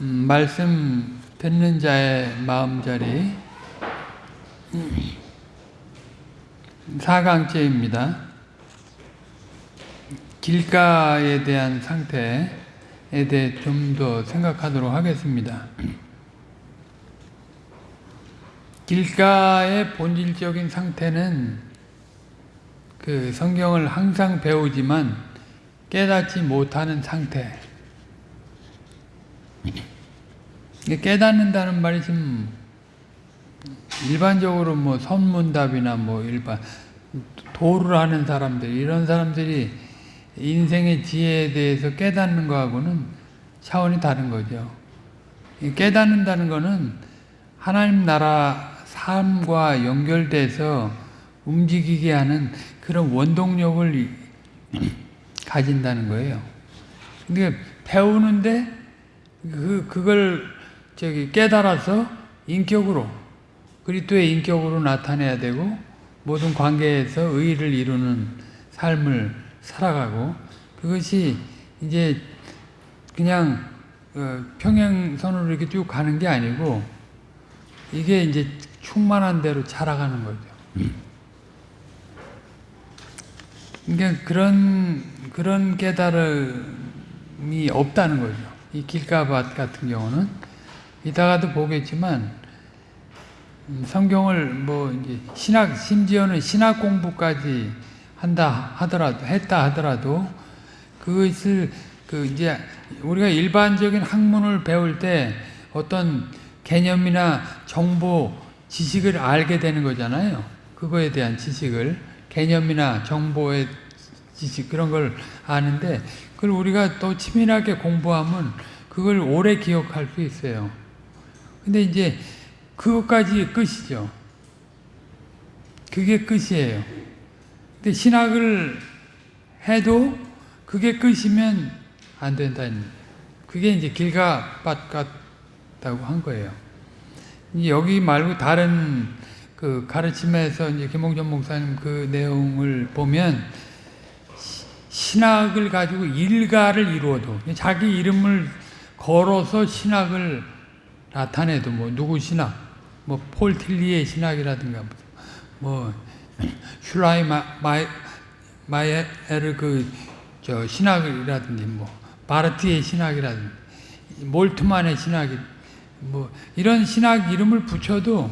음, 말씀 듣는 자의 마음자리 4강째입니다. 길가에 대한 상태에 대해 좀 더 생각하도록 하겠습니다. 길가의 본질적인 상태는 그 성경을 항상 배우지만 깨닫지 못하는 상태. 깨닫는다는 말이 지금 일반적으로 뭐 선문답이나 뭐 일반 도를 하는 사람들 이런 사람들이 인생의 지혜에 대해서 깨닫는 거하고는 차원이 다른 거죠. 깨닫는다는 거는 하나님 나라 삶과 연결돼서 움직이게 하는 그런 원동력을 가진다는 거예요. 근데 배우는데 그 그걸 저기 깨달아서 인격으로 그리스도의 인격으로 나타내야 되고 모든 관계에서 의를 이루는 삶을 살아가고 그것이 이제 그냥 어, 평행선으로 이렇게 쭉 가는 게 아니고 이게 이제 충만한 대로 자라가는 거죠. 그러니까 그런 그런 깨달음이 없다는 거죠. 이 길가밭 같은 경우는 이따가도 보겠지만 음, 성경을 뭐 이제 신학 심지어는 신학 공부까지 한다 하더라도 했다 하더라도 그것을 그 이제 우리가 일반적인 학문을 배울 때 어떤 개념이나 정보 지식을 알게 되는 거잖아요. 그거에 대한 지식을 개념이나 정보의 지식 그런 걸 아는데 그걸 우리가 또 치밀하게 공부하면 그걸 오래 기억할 수 있어요. 근데 이제 그것까지 끝이죠. 그게 끝이에요. 근데 신학을 해도 그게 끝이면 안 된다는 그게 이제 길가밭 같다고 한 거예요. 여기 말고 다른 그 가르침에서 이제 김홍전 목사님 그 내용을 보면 신학을 가지고 일가를 이루어도 자기 이름을 걸어서 신학을 나타내도 뭐 누구 신학, 뭐 폴 틸리의 신학이라든가 뭐 슐라이 마이 마이에르 그저 신학이라든지 뭐 바르트의 신학이라든지 몰트만의 신학이 뭐 이런 신학 이름을 붙여도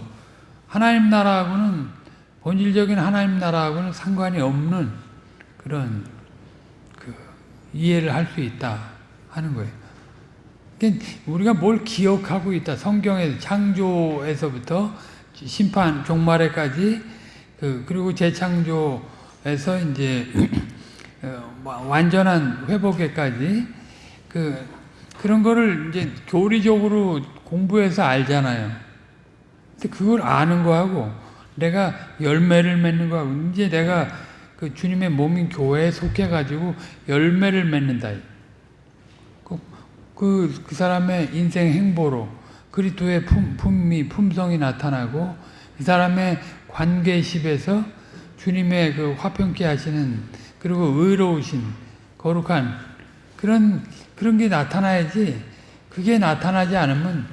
하나님 나라하고는 본질적인 하나님 나라하고는 상관이 없는 그런 그 이해를 할 수 있다 하는 거예요. 그러니까 우리가 뭘 기억하고 있다. 성경의 창조에서부터 심판 종말에까지 그 그리고 재창조에서 이제 어, 완전한 회복에까지 그 그런 거를 이제 교리적으로 공부해서 알잖아요. 근데 그걸 아는 거하고 내가 열매를 맺는 거하고 이제 내가 그 주님의 몸인 교회에 속해 가지고 열매를 맺는다. 그, 그 사람의 인생 행보로 그리스도의 품, 품이 품성이 나타나고 그 사람의 관계십에서 주님의 그 화평케 하시는 그리고 의로우신 거룩한 그런 그런 게 나타나야지 그게 나타나지 않으면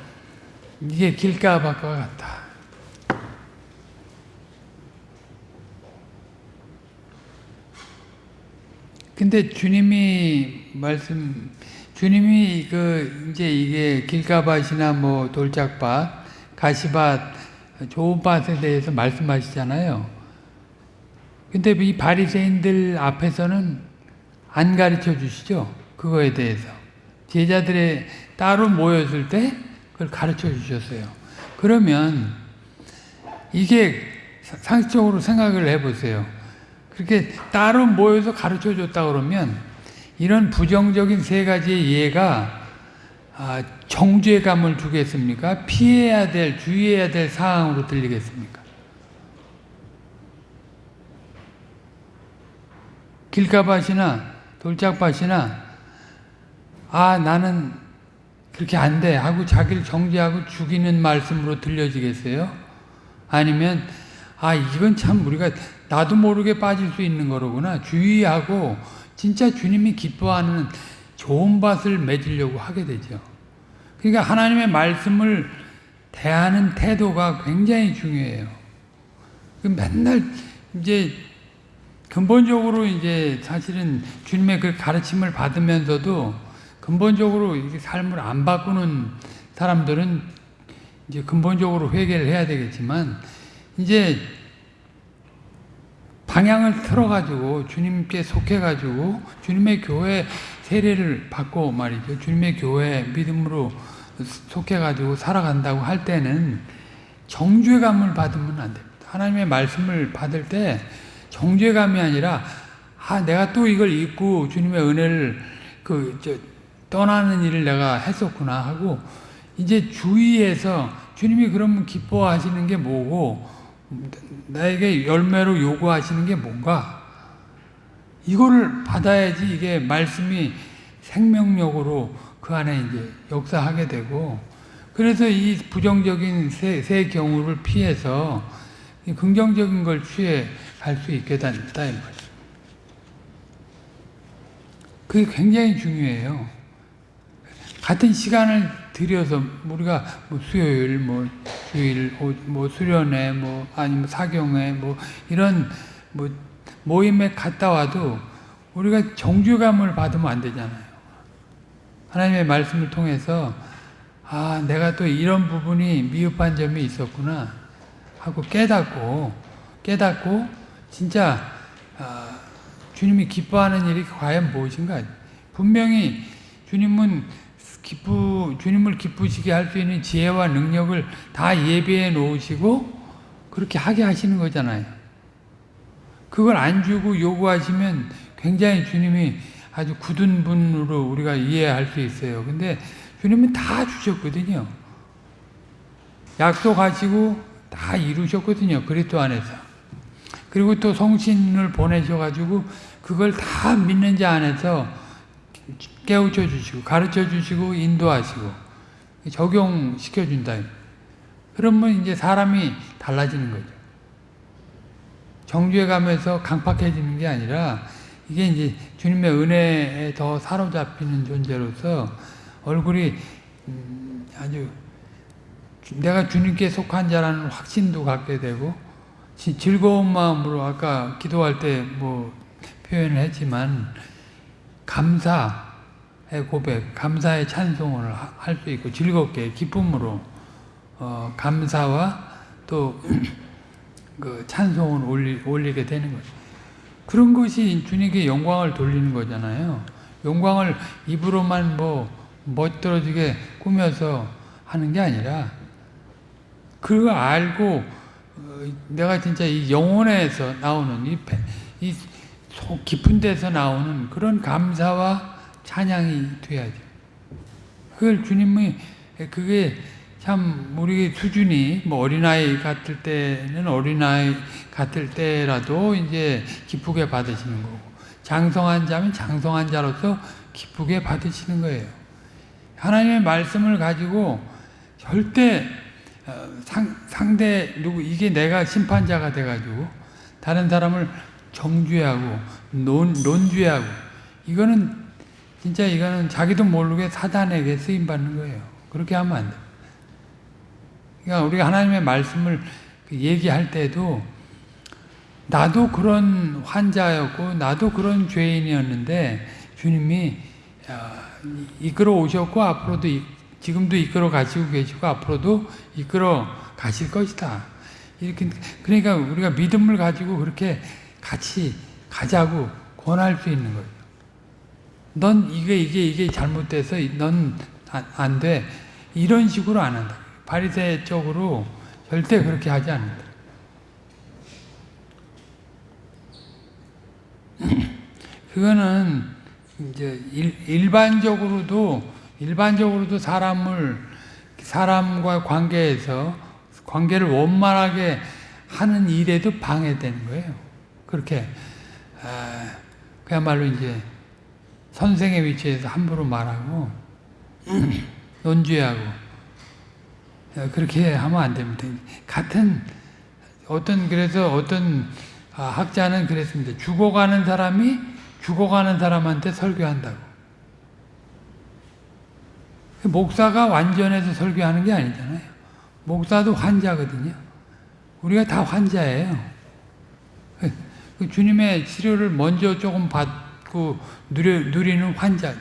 이게 길가밭과 같다. 근데 주님이 말씀 주님이 그 이제 이게 길가밭이나 뭐 돌짝밭, 가시밭, 좋은 밭에 대해서 말씀하시잖아요. 근데 이 바리새인들 앞에서는 안 가르쳐 주시죠. 그거에 대해서. 제자들의 따로 모였을 때 그걸 가르쳐 주셨어요. 그러면 이게 상식적으로 생각을 해보세요. 그렇게 따로 모여서 가르쳐 줬다 그러면 이런 부정적인 세 가지의 예가 아, 정죄감을 주겠습니까? 피해야 될, 주의해야 될 사항으로 들리겠습니까? 길가밭이나 돌짝밭이나 아 나는 그렇게 안 돼 하고 자기를 정죄하고 죽이는 말씀으로 들려지겠어요? 아니면 아 이건 참 우리가 나도 모르게 빠질 수 있는 거로구나 주의하고 진짜 주님이 기뻐하는 좋은 밭을 맺으려고 하게 되죠. 그러니까 하나님의 말씀을 대하는 태도가 굉장히 중요해요. 그 맨날 이제 근본적으로 이제 사실은 주님의 그 가르침을 받으면서도 근본적으로 이렇게 삶을 안 바꾸는 사람들은 이제 근본적으로 회개를 해야 되겠지만 이제 방향을 틀어가지고 주님께 속해가지고 주님의 교회 세례를 받고 말이죠. 주님의 교회 믿음으로 속해가지고 살아간다고 할 때는 정죄감을 받으면 안 됩니다. 하나님의 말씀을 받을 때 정죄감이 아니라 아 내가 또 이걸 잊고 주님의 은혜를 그저 떠나는 일을 내가 했었구나 하고 이제 주위에서 주님이 그러면 기뻐하시는 게 뭐고 나에게 열매로 요구하시는 게 뭔가 이거를 받아야지 이게 말씀이 생명력으로 그 안에 이제 역사하게 되고 그래서 이 부정적인 세, 세 경우를 피해서 긍정적인 걸 취해 갈 수 있게 된다 이 말이에요. 그게 굉장히 중요해요. 같은 시간을 들여서 우리가 뭐 수요일, 뭐 주일, 뭐 수련회, 뭐 아니면 사경회, 뭐 이런 뭐 모임에 갔다 와도 우리가 정죄감을 받으면 안 되잖아요. 하나님의 말씀을 통해서 아 내가 또 이런 부분이 미흡한 점이 있었구나 하고 깨닫고 깨닫고 진짜 아, 주님이 기뻐하는 일이 과연 무엇인가 분명히 주님은 기쁘, 주님을 기쁘시게 할 수 있는 지혜와 능력을 다 예배해 놓으시고 그렇게 하게 하시는 거잖아요. 그걸 안 주고 요구하시면 굉장히 주님이 아주 굳은 분으로 우리가 이해할 수 있어요. 근데 주님은 다 주셨거든요. 약속하시고 다 이루셨거든요. 그리스도 안에서. 그리고 또 성신을 보내셔가지고 그걸 다 믿는 자 안에서 깨우쳐 주시고 가르쳐 주시고 인도하시고 적용시켜 준다. 그러면 이제 사람이 달라지는 거죠. 정죄감에서 강팍해지는 게 아니라 이게 이제 주님의 은혜에 더 사로잡히는 존재로서 얼굴이 음 아주 내가 주님께 속한 자라는 확신도 갖게 되고 즐거운 마음으로 아까 기도할 때 뭐 표현을 했지만 감사의 고백, 감사의 찬송을 할 수 있고 즐겁게 기쁨으로 어, 감사와 또 그 찬송을 올리, 올리게 되는 거죠. 그런 것이 주님께 영광을 돌리는 거잖아요. 영광을 입으로만 뭐 멋들어지게 꾸며서 하는 게 아니라 그거 알고 어, 내가 진짜 이 영혼에서 나오는 이, 이 속 깊은 데서 나오는 그런 감사와 찬양이 돼야죠. 그걸 주님이 그게 참 우리 수준이 뭐 어린아이 같을 때는 어린아이 같을 때라도 이제 기쁘게 받으시는 거고 장성한 자면 장성한 자로서 기쁘게 받으시는 거예요. 하나님의 말씀을 가지고 절대 어, 상, 상대 누구 이게 내가 심판자가 돼가지고 다른 사람을 정죄하고 논, 논죄하고 이거는 진짜 이거는 자기도 모르게 사단에게 쓰임 받는 거예요. 그렇게 하면 안 돼. 그러니까 우리가 하나님의 말씀을 그 얘기할 때도 나도 그런 환자였고 나도 그런 죄인이었는데 주님이 어, 이끌어 오셨고 앞으로도 지금도 이끌어 가시고 계시고 앞으로도 이끌어 가실 것이다. 이렇게 그러니까 우리가 믿음을 가지고 그렇게 같이 가자고 권할 수 있는 거예요. 넌 이게 이게 이게 잘못돼서 넌 안 돼. 이런 식으로 안 한다. 바리새적으로 절대 그렇게 하지 않는다. 그거는 이제 일, 반적으로도 일반적으로도 사람을 사람과 관계에서 관계를 원만하게 하는 일에도 방해되는 거예요. 그렇게 아, 그야말로 이제 선생의 위치에서 함부로 말하고 논죄하고 어, 그렇게 하면 안 됩니다. 같은 어떤 그래서 어떤 아, 학자는 그랬습니다. 죽어가는 사람이 죽어가는 사람한테 설교한다고. 그 목사가 완전해서 설교하는 게 아니잖아요. 목사도 환자거든요. 우리가 다 환자예요. 그 주님의 치료를 먼저 조금 받고 누리, 누리는 환자.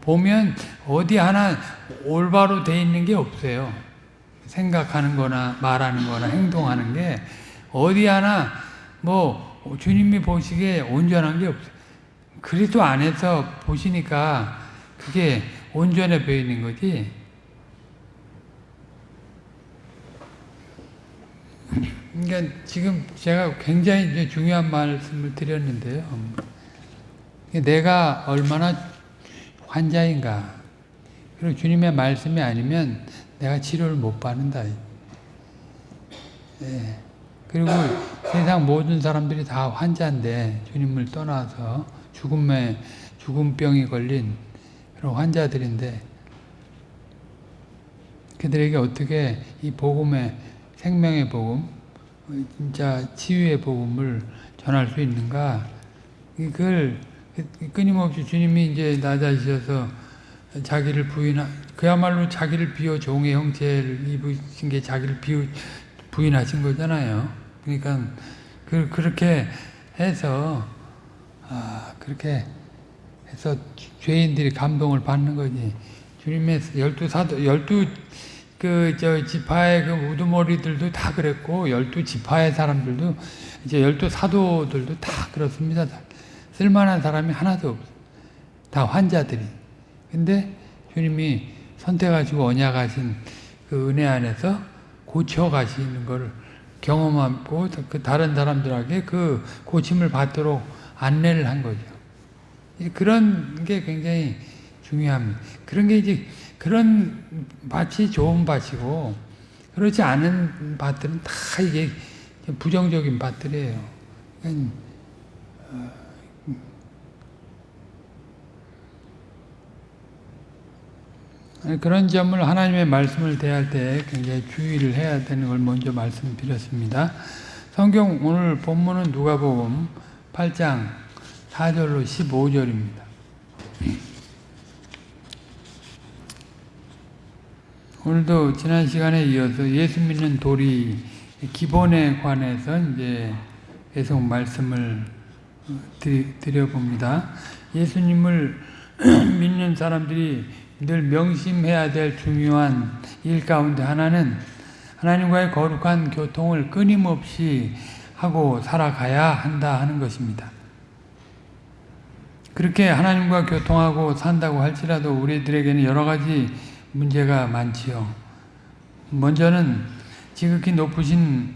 보면 어디 하나 올바로 돼 있는 게 없어요. 생각하는 거나 말하는 거나 행동하는 게 어디 하나 뭐 주님이 보시기에 온전한 게 없어요. 그리스도 안에서 보시니까 그게 온전해 보이는 거지. 그러니까 지금 제가 굉장히 중요한 말씀을 드렸는데요. 내가 얼마나 환자인가. 그리고 주님의 말씀이 아니면 내가 치료를 못 받는다. 예. 그리고 세상 모든 사람들이 다 환자인데 주님을 떠나서 죽음에 죽음병이 걸린 그런 환자들인데 그들에게 어떻게 이 복음의 생명의 복음, 진짜 치유의 복음을 전할 수 있는가? 이걸 끊임없이 주님이 이제 낮아지셔서 자기를 부인하, 그야말로 자기를 비워 종의 형체를 입으신 게 자기를 비우, 부인하신 거잖아요. 그러니까 그, 그렇게 해서 아, 그렇게 해서 죄인들이 감동을 받는 거지. 주님의 열두 사도, 열두 그, 저, 지파의 그 우두머리들도 다 그랬고, 열두 지파의 사람들도, 이제 열두 사도들도 다 그렇습니다. 다. 쓸만한 사람이 하나도 없어. 다 환자들이. 근데 주님이 선택하시고 언약하신 그 은혜 안에서 고쳐가시는 걸 경험하고 그 다른 사람들에게 그 고침을 받도록 안내를 한 거죠. 그런 게 굉장히 중요합니다. 그런 게 이제 그런 밭이 좋은 밭이고 그렇지 않은 밭들은 다 이게 부정적인 밭들이에요. 그런 점을 하나님의 말씀을 대할 때 굉장히 주의를 해야 되는 걸 먼저 말씀드렸습니다. 성경 오늘 본문은 누가복음 8장 4절로 15절입니다. 오늘도 지난 시간에 이어서 예수 믿는 도리 기본에 관해서 이제 계속 말씀을 드려봅니다. 예수님을 믿는 사람들이 늘 명심해야 될 중요한 일 가운데 하나는 하나님과의 거룩한 교통을 끊임없이 하고 살아가야 한다 하는 것입니다. 그렇게 하나님과 교통하고 산다고 할지라도 우리들에게는 여러 가지 문제가 많지요. 먼저는 지극히 높으신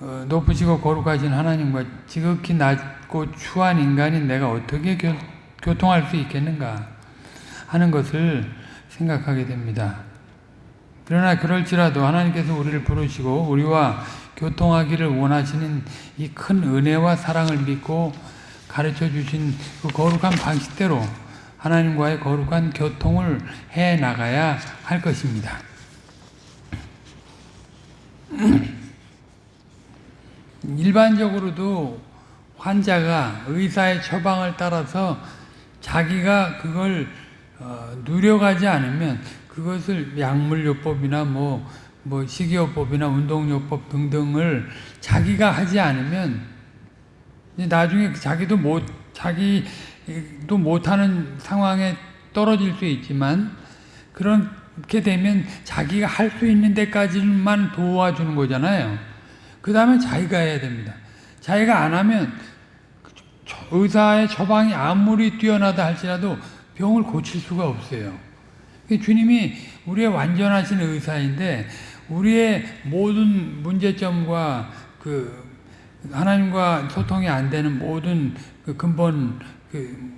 어, 높으시고 거룩하신 하나님과 지극히 낮고 추한 인간인 내가 어떻게 교, 교통할 수 있겠는가 하는 것을 생각하게 됩니다. 그러나 그럴지라도 하나님께서 우리를 부르시고 우리와 교통하기를 원하시는 이 큰 은혜와 사랑을 믿고 가르쳐 주신 그 거룩한 방식대로 하나님과의 거룩한 교통을 해 나가야 할 것입니다. 일반적으로도 환자가 의사의 처방을 따라서 자기가 그걸 어, 누려가지 않으면 그것을 약물요법이나 뭐, 뭐 식이요법이나 운동요법 등등을 자기가 하지 않으면 나중에 자기도 못 자기 도 못하는 상황에 떨어질 수 있지만 그렇게 되면 자기가 할 수 있는 데까지만 도와주는 거잖아요. 그 다음에 자기가 해야 됩니다. 자기가 안 하면 의사의 처방이 아무리 뛰어나다 할지라도 병을 고칠 수가 없어요. 주님이 우리의 완전하신 의사인데 우리의 모든 문제점과 그 하나님과 소통이 안 되는 모든 그 근본 그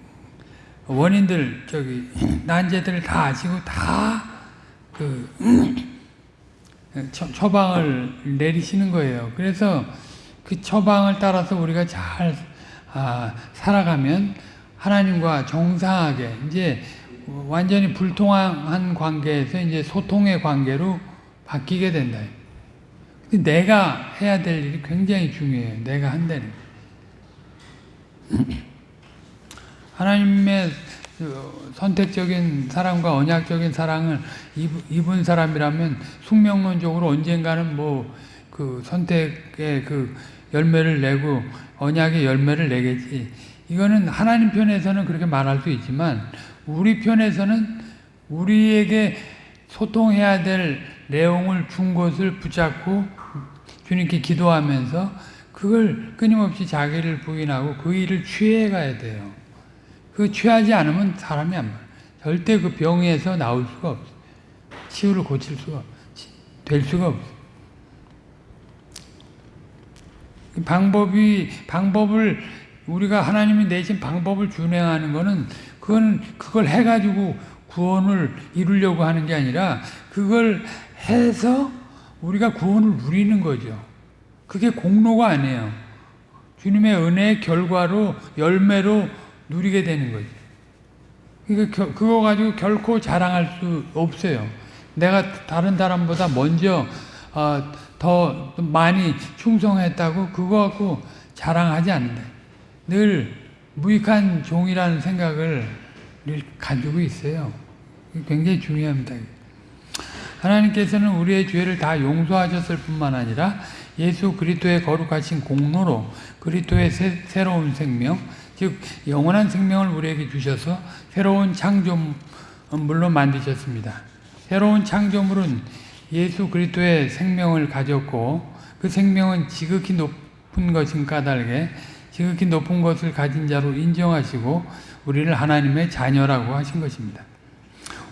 원인들 저기 난제들을 다 아시고 다그 처방을 내리시는 거예요. 그래서 그 처방을 따라서 우리가 잘 아, 살아가면 하나님과 정상하게 이제 완전히 불통한 관계에서 이제 소통의 관계로 바뀌게 된다. 내가 해야 될 일이 굉장히 중요해요. 내가 한다는. 하나님의 그 선택적인 사랑과 언약적인 사랑을 입- 입은 사람이라면 숙명론적으로 언젠가는 뭐 그 선택의 그 열매를 내고 언약의 열매를 내겠지. 이거는 하나님 편에서는 그렇게 말할 수 있지만 우리 편에서는 우리에게 소통해야 될 내용을 준 것을 붙잡고 주님께 기도하면서 그걸 끊임없이 자기를 부인하고 그 일을 취해 가야 돼요. 그 취하지 않으면 사람이 안 말. 절대 그 병에서 나올 수가 없어. 치유를 고칠 수가 없- 될 수가 없어. 그 방법이 방법을 우리가 하나님이 내신 방법을 준행하는 거는 그건 그걸 해 가지고 구원을 이루려고 하는 게 아니라 그걸 해서 우리가 구원을 누리는 거죠. 그게 공로가 아니에요. 주님의 은혜의 결과로 열매로 누리게 되는 거죠. 그러니까 겨- 그거 가지고 결코 자랑할 수 없어요. 내가 다른 사람보다 먼저 어, 더 많이 충성했다고 그거 갖고 자랑하지 않는다. 늘 무익한 종이라는 생각을 늘 가지고 있어요. 굉장히 중요합니다. 하나님께서는 우리의 죄를 다 용서하셨을 뿐만 아니라 예수 그리스도의 거룩하신 공로로 그리스도의 새, 새로운 생명, 즉 영원한 생명을 우리에게 주셔서 새로운 창조물로 만드셨습니다. 새로운 창조물은 예수 그리스도의 생명을 가졌고 그 생명은 지극히 높은 것인 까닭에 지극히 높은 것을 가진 자로 인정하시고 우리를 하나님의 자녀라고 하신 것입니다.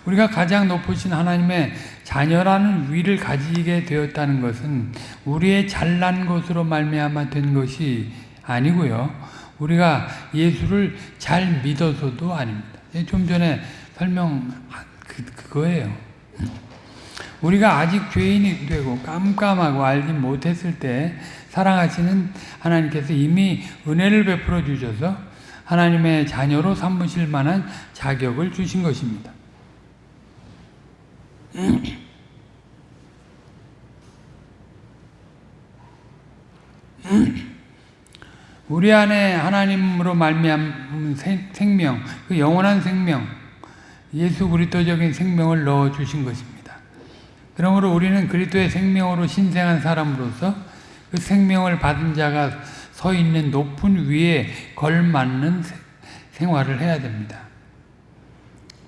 우리가 가장 높으신 하나님의 자녀라는 위를 가지게 되었다는 것은 우리의 잘난 것으로 말미암아 된 것이 아니고요. 우리가 예수를 잘 믿어서도 아닙니다. 좀 전에 설명 그, 그거예요. 우리가 아직 죄인이 되고 깜깜하고 알지 못했을 때 사랑하시는 하나님께서 이미 은혜를 베풀어 주셔서 하나님의 자녀로 삼으실 만한 자격을 주신 것입니다. 우리 안에 하나님으로 말미암은 생명, 그 영원한 생명, 예수 그리스도적인 생명을 넣어 주신 것입니다. 그러므로 우리는 그리스도의 생명으로 신생한 사람으로서 그 생명을 받은 자가 서 있는 높은 위에 걸맞는 생활을 해야 됩니다.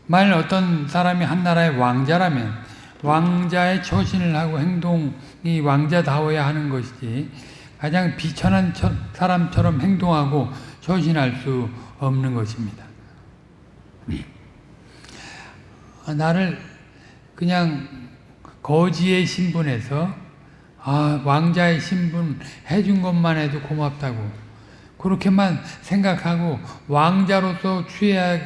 만일 어떤 사람이 한 나라의 왕자라면 왕자의 처신을 하고 행동이 왕자다워야 하는 것이지 가장 비천한 사람처럼 행동하고 처신할 수 없는 것입니다. 나를 그냥 거지의 신분에서 아, 왕자의 신분 해준 것만 해도 고맙다고 그렇게만 생각하고 왕자로서 취해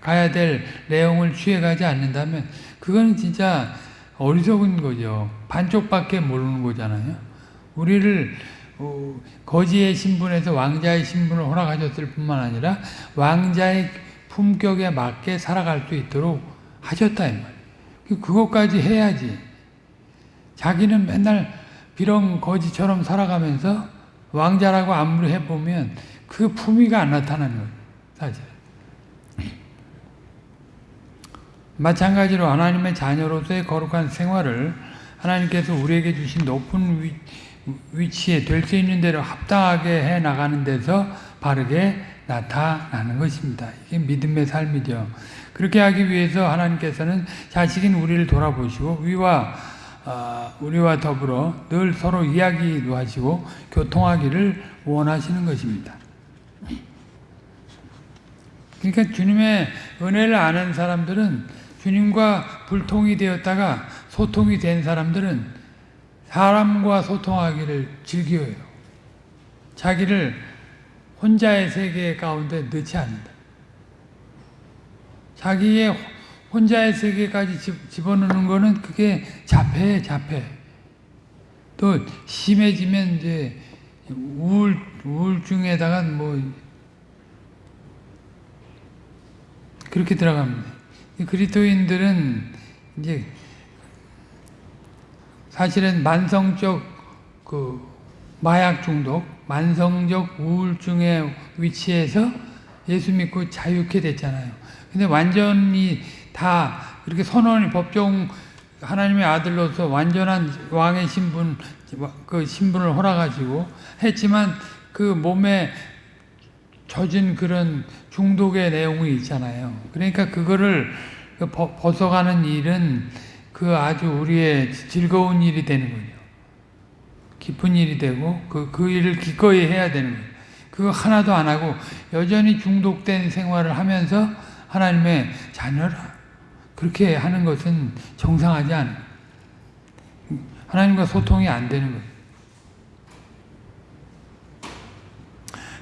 가야 될 내용을 취해가지 않는다면 그거는 진짜 어리석은 거죠. 반쪽밖에 모르는 거잖아요. 우리를 거지의 신분에서 왕자의 신분을 허락하셨을 뿐만 아니라 왕자의 품격에 맞게 살아갈 수 있도록 하셨다 이 말이에요. 그것까지 해야지. 자기는 맨날 비렁 거지처럼 살아가면서 왕자라고 아무리 해보면 그 품위가 안 나타나는 거예요. 사실. 마찬가지로 하나님의 자녀로서의 거룩한 생활을 하나님께서 우리에게 주신 높은 위, 위치에 될 수 있는 대로 합당하게 해 나가는 데서 바르게 나타나는 것입니다. 이게 믿음의 삶이죠. 그렇게 하기 위해서 하나님께서는 자식인 우리를 돌아보시고 위와 어, 우리와 더불어 늘 서로 이야기도 하시고 교통하기를 원하시는 것입니다. 그러니까 주님의 은혜를 아는 사람들은 주님과 불통이 되었다가 소통이 된 사람들은 사람과 소통하기를 즐겨요. 자기를 혼자의 세계 가운데 넣지 않는다. 자기의 혼자의 세계까지 집어넣는 거는 그게 자폐, 자폐. 또 심해지면 이제 우울, 우울증에다가 뭐 그렇게 들어갑니다. 그리스도인들은 이제 사실은 만성적 그 마약 중독, 만성적 우울증의 위치에서 예수 믿고 자유케 됐잖아요. 근데 완전히 다 이렇게 선언이 법정 하나님의 아들로서 완전한 왕의 신분 그 신분을 허락하시고 했지만 그 몸에 젖은 그런 중독의 내용이 있잖아요. 그러니까 그거를 그 벗- 벗어가는 일은 그 아주 우리의 즐거운 일이 되는 거죠. 기쁜 일이 되고 그, 그 일을 기꺼이 해야 되는 거예요. 그거 하나도 안 하고 여전히 중독된 생활을 하면서 하나님의 자녀라 그렇게 하는 것은 정상하지 않아요. 하나님과 소통이 안 되는 거예요.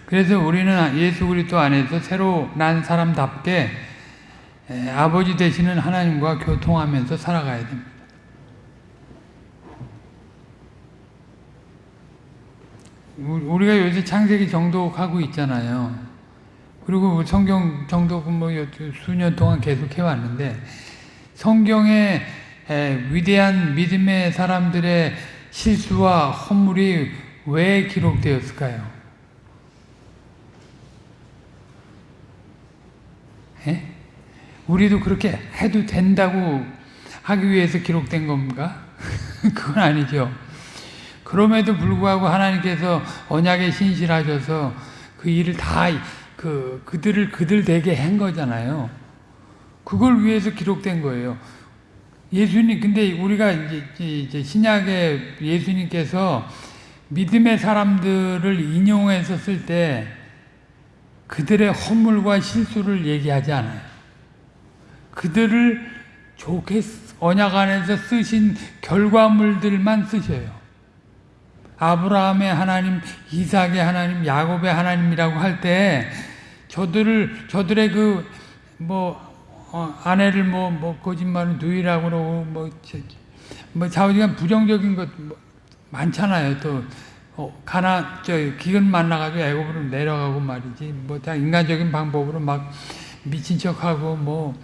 그래서 우리는 예수 그리스도 안에서 새로 난 사람답게 에, 아버지 되시는 하나님과 교통하면서 살아가야 됩니다. 우- 우리가 요새 창세기 정독하고 있잖아요. 그리고 성경 정독은 뭐 수년 동안 계속 해왔는데 성경에 에, 위대한 믿음의 사람들의 실수와 허물이 왜 기록되었을까요? 예? 우리도 그렇게 해도 된다고 하기 위해서 기록된 건가? 그건 아니죠. 그럼에도 불구하고 하나님께서 언약에 신실하셔서 그 일을 다 그 그들을 그들 되게 한 거잖아요. 그걸 위해서 기록된 거예요. 예수님 근데 우리가 이제, 신약의 예수님께서 믿음의 사람들을 인용해서 쓸 때 그들의 허물과 실수를 얘기하지 않아요. 그들을 좋게 쓰- 언약 안에서 쓰신 결과물들만 쓰셔요. 아브라함의 하나님, 이삭의 하나님, 야곱의 하나님이라고 할 때 저들을 저들의 그 뭐 아내를 뭐뭐 거짓말은 누이라고 그러고 뭐, 저- 뭐 좌우지간 부정적인 것 뭐 많잖아요. 또 어, 가나 저 기근 만나가지고 애굽으로 내려가고 말이지 뭐 다 인간적인 방법으로 막 미친 척하고 뭐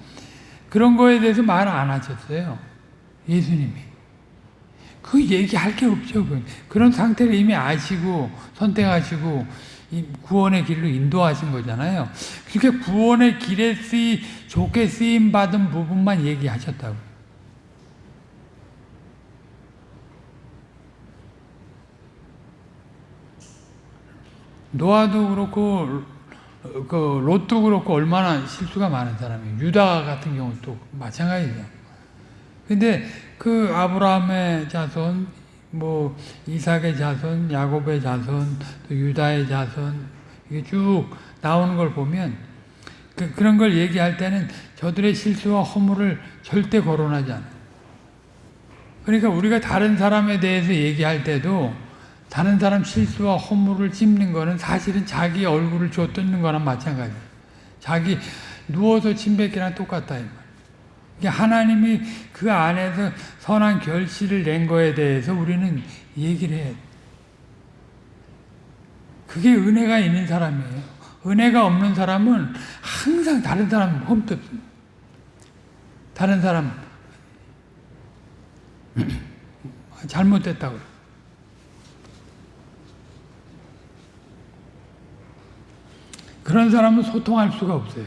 그런 거에 대해서 말 안 하셨어요. 예수님이. 그 얘기할 게 없죠. 그. 그런 상태를 이미 아시고 선택하시고 이 구원의 길로 인도하신 거잖아요. 그렇게 구원의 길에 쓰이 좋게 쓰임 받은 부분만 얘기하셨다고. 노아도 그렇고 그 롯도 그렇고 얼마나 실수가 많은 사람이에요. 유다 같은 경우도 마찬가지죠. 근데 그 아브라함의 자손, 뭐 이삭의 자손, 야곱의 자손, 또 유다의 자손 이게 쭉 나오는 걸 보면 그, 그런 걸 얘기할 때는 저들의 실수와 허물을 절대 거론하지 않아요. 그러니까 우리가 다른 사람에 대해서 얘기할 때도 다른 사람 실수와 허물을 찝는 거는 사실은 자기 얼굴을 쥐어 뜯는 거랑 마찬가지예요. 자기 누워서 침 뱉기랑 똑같다. 이. 이게 하나님이 그 안에서 선한 결실을 낸 거에 대해서 우리는 얘기를 해야 돼. 그게 은혜가 있는 사람이에요. 은혜가 없는 사람은 항상 다른 사람 험뜯습니다. 다른 사람 잘못됐다고. 그런 사람은 소통할 수가 없어요.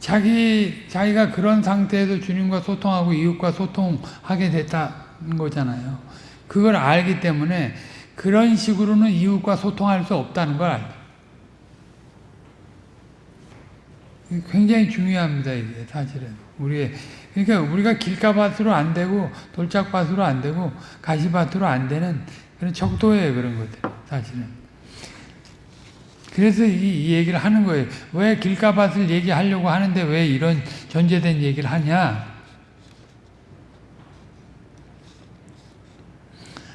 자기, 자기가 그런 상태에서 주님과 소통하고 이웃과 소통하게 됐다는 거잖아요. 그걸 알기 때문에 그런 식으로는 이웃과 소통할 수 없다는 걸 알죠. 굉장히 중요합니다, 이게 사실은. 우리의, 그러니까 우리가 길가밭으로 안 되고 돌짝밭으로 안 되고 가시밭으로 안 되는 그런 척도예요, 그런 것들, 사실은. 그래서 이, 이 얘기를 하는 거예요. 왜 길가밭을 얘기하려고 하는데 왜 이런 전제된 얘기를 하냐?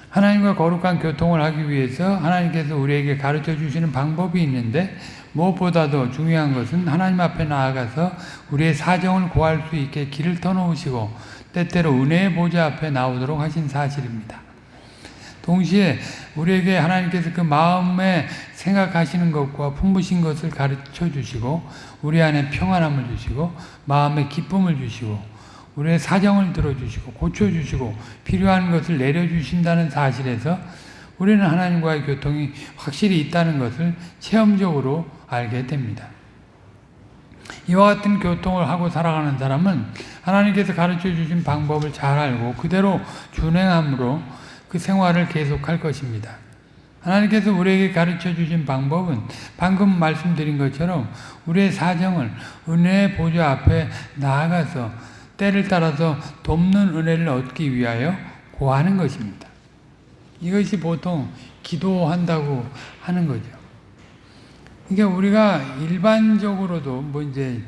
하나님과 거룩한 교통을 하기 위해서 하나님께서 우리에게 가르쳐 주시는 방법이 있는데 무엇보다도 중요한 것은 하나님 앞에 나아가서 우리의 사정을 고할 수 있게 길을 터놓으시고 때때로 은혜의 보좌 앞에 나오도록 하신 사실입니다. 동시에 우리에게 하나님께서 그 마음에 생각하시는 것과 품으신 것을 가르쳐 주시고 우리 안에 평안함을 주시고 마음에 기쁨을 주시고 우리의 사정을 들어주시고 고쳐주시고 필요한 것을 내려주신다는 사실에서 우리는 하나님과의 교통이 확실히 있다는 것을 체험적으로 알게 됩니다. 이와 같은 교통을 하고 살아가는 사람은 하나님께서 가르쳐 주신 방법을 잘 알고 그대로 준행함으로 그 생활을 계속할 것입니다. 하나님께서 우리에게 가르쳐 주신 방법은 방금 말씀드린 것처럼 우리의 사정을 은혜의 보좌 앞에 나아가서 때를 따라서 돕는 은혜를 얻기 위하여 고하는 것입니다. 이것이 보통 기도한다고 하는 거죠. 그러니까 우리가 일반적으로도 뭐 이제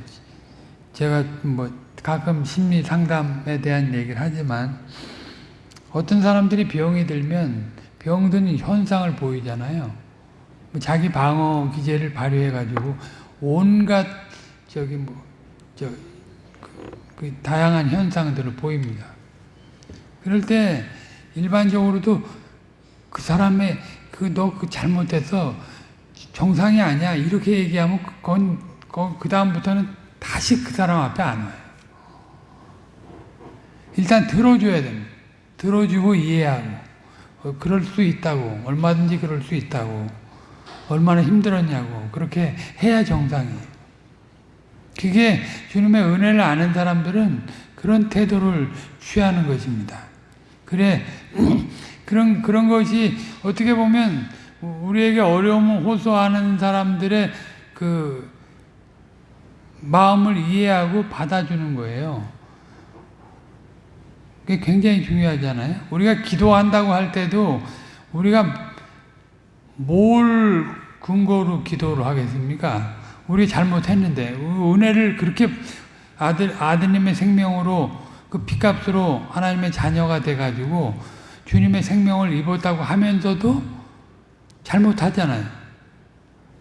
제가 뭐 가끔 심리 상담에 대한 얘기를 하지만 어떤 사람들이 병이 들면 병든 현상을 보이잖아요. 뭐 자기 방어 기제를 발휘해 가지고 온갖 저기 뭐저 그, 그 다양한 현상들을 보입니다. 그럴 때 일반적으로도 그 사람의 그너그 잘못해서 정상이 아니야 이렇게 얘기하면 그건 그 다음부터는 다시 그 사람 앞에 안 와요. 일단 들어줘야 됩니다. 들어주고 이해하고 어, 그럴 수 있다고 얼마든지 그럴 수 있다고 얼마나 힘들었냐고 그렇게 해야 정상이에요. 그게 주님의 은혜를 아는 사람들은 그런 태도를 취하는 것입니다. 그래 그런 그런 것이 어떻게 보면 우리에게 어려움을 호소하는 사람들의 그 마음을 이해하고 받아주는 거예요. 그게 굉장히 중요하잖아요. 우리가 기도한다고 할 때도 우리가 뭘 근거로 기도를 하겠습니까? 우리 잘못했는데 은혜를 그렇게 아들 아드님의 생명으로 그 피값으로 하나님의 자녀가 돼가지고 주님의 생명을 입었다고 하면서도 잘못하잖아요.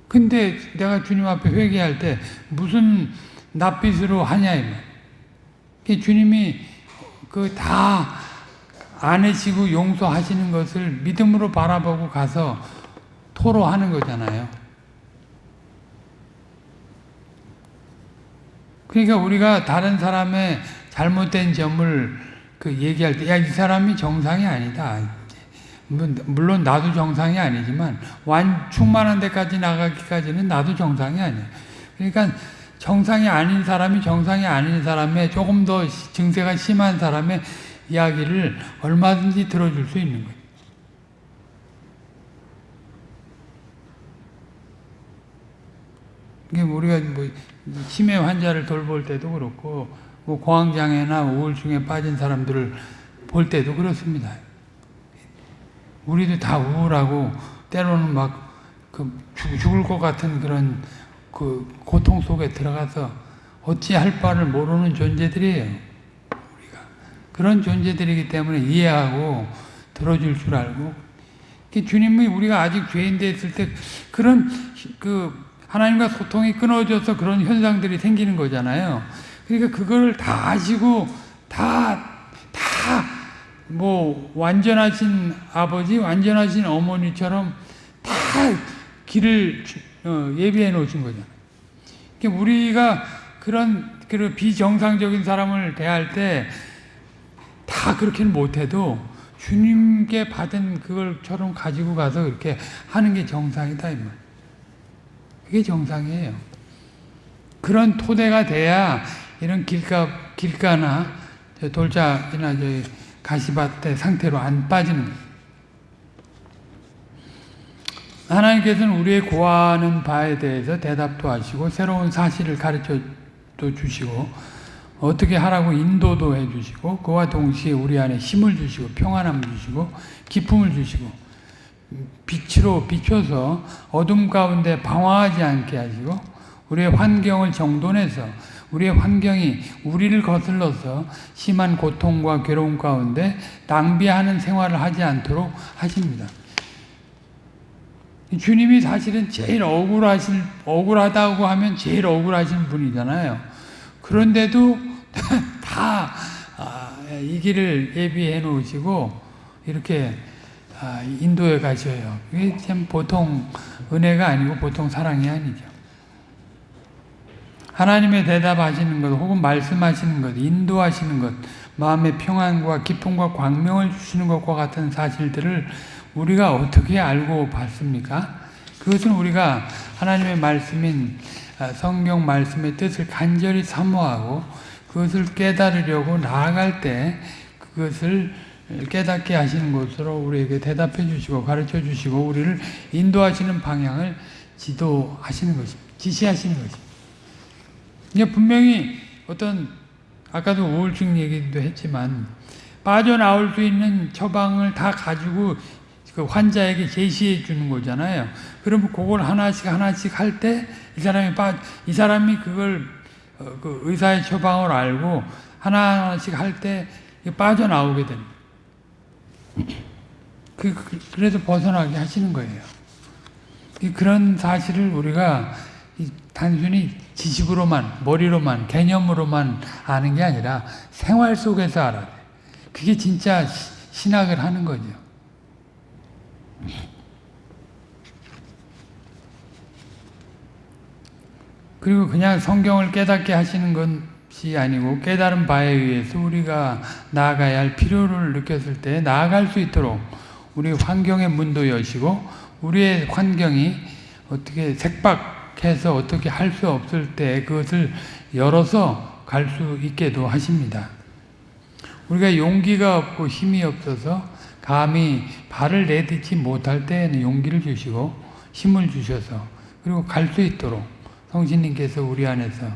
근데 내가 주님 앞에 회개할 때 무슨 낯빛으로 하냐 이 말. 주님이 그 다 안으시고 용서하시는 것을 믿음으로 바라보고 가서 토로하는 거잖아요. 그러니까 우리가 다른 사람의 잘못된 점을 그 얘기할 때, 야, 이 사람이 정상이 아니다. 물론 나도 정상이 아니지만, 완, 충만한 데까지 나가기까지는 나도 정상이 아니야. 그러니까 정상이 아닌 사람이 정상이 아닌 사람의 조금 더 증세가 심한 사람의 이야기를 얼마든지 들어줄 수 있는 거예요. 이게 우리가 뭐 치매 환자를 돌볼 때도 그렇고 뭐 공황장애나 우울증에 빠진 사람들을 볼 때도 그렇습니다. 우리도 다 우울하고 때로는 막 그 죽을 것 같은 그런 그 고통 속에 들어가서 어찌할 바를 모르는 존재들이에요. 우리가 그런 존재들이기 때문에 이해하고 들어줄 줄 알고 주님이 우리가 아직 죄인 됐을 때 그런 그 하나님과 소통이 끊어져서 그런 현상들이 생기는 거잖아요. 그러니까 그걸 다 아시고 다, 다, 뭐, 완전하신 아버지, 완전하신 어머니처럼 다 길을 어, 예비해 놓으신 거잖아요. 그러니까 우리가 그런, 비정상적인 사람을 대할 때 다 그렇게는 못해도 주님께 받은 그걸처럼 가지고 가서 그렇게 하는 게 정상이다, 이 말. 그게 정상이에요. 그런 토대가 돼야 이런 길가, 길가나 돌짝이나 가시밭의 상태로 안 빠지는 거예요. 하나님께서는 우리의 고하는 바에 대해서 대답도 하시고 새로운 사실을 가르쳐 또 주시고 어떻게 하라고 인도도 해주시고 그와 동시에 우리 안에 힘을 주시고 평안함을 주시고 기쁨을 주시고 빛으로 비춰서 어둠 가운데 방황하지 않게 하시고 우리의 환경을 정돈해서 우리의 환경이 우리를 거슬러서 심한 고통과 괴로움 가운데 낭비하는 생활을 하지 않도록 하십니다. 주님이 사실은 제일 억울하실, 억울하다고 하면 제일 억울하신 분이잖아요. 그런데도 다, 아, 이 길을 예비해 놓으시고, 이렇게, 아, 인도에 가셔요. 이게 참 보통 은혜가 아니고 보통 사랑이 아니죠. 하나님의 대답하시는 것, 혹은 말씀하시는 것, 인도하시는 것, 마음의 평안과 기쁨과 광명을 주시는 것과 같은 사실들을 우리가 어떻게 알고 봤습니까? 그것은 우리가 하나님의 말씀인 아, 성경 말씀의 뜻을 간절히 사모하고 그것을 깨달으려고 나아갈 때 그것을 깨닫게 하시는 것으로 우리에게 대답해 주시고 가르쳐 주시고 우리를 인도하시는 방향을 지도하시는 것입니다. 지시하시는 것입니다. 분명히 어떤 아까도 우울증 얘기도 했지만 빠져나올 수 있는 처방을 다 가지고 그 환자에게 제시해 주는 거잖아요. 그러면 그걸 하나씩 하나씩 할 때 이 사람이 빠, 이 사람이 그걸 어, 그 의사의 처방을 알고 하나하나씩 할 때 빠져나오게 됩니다. 그, 그, 그래서 벗어나게 하시는 거예요. 그런 사실을 우리가 단순히 지식으로만, 머리로만, 개념으로만 아는 게 아니라 생활 속에서 알아야 돼. 그게 진짜 신학을 하는 거죠. 그리고 그냥 성경을 깨닫게 하시는 것이 아니고 깨달은 바에 의해서 우리가 나아가야 할 필요를 느꼈을 때 나아갈 수 있도록 우리 환경의 문도 여시고 우리의 환경이 어떻게 색박해서 어떻게 할 수 없을 때 그것을 열어서 갈 수 있게도 하십니다. 우리가 용기가 없고 힘이 없어서 감히 발을 내딛지 못할 때에는 용기를 주시고 힘을 주셔서 그리고 갈 수 있도록 성신님께서 우리 안에서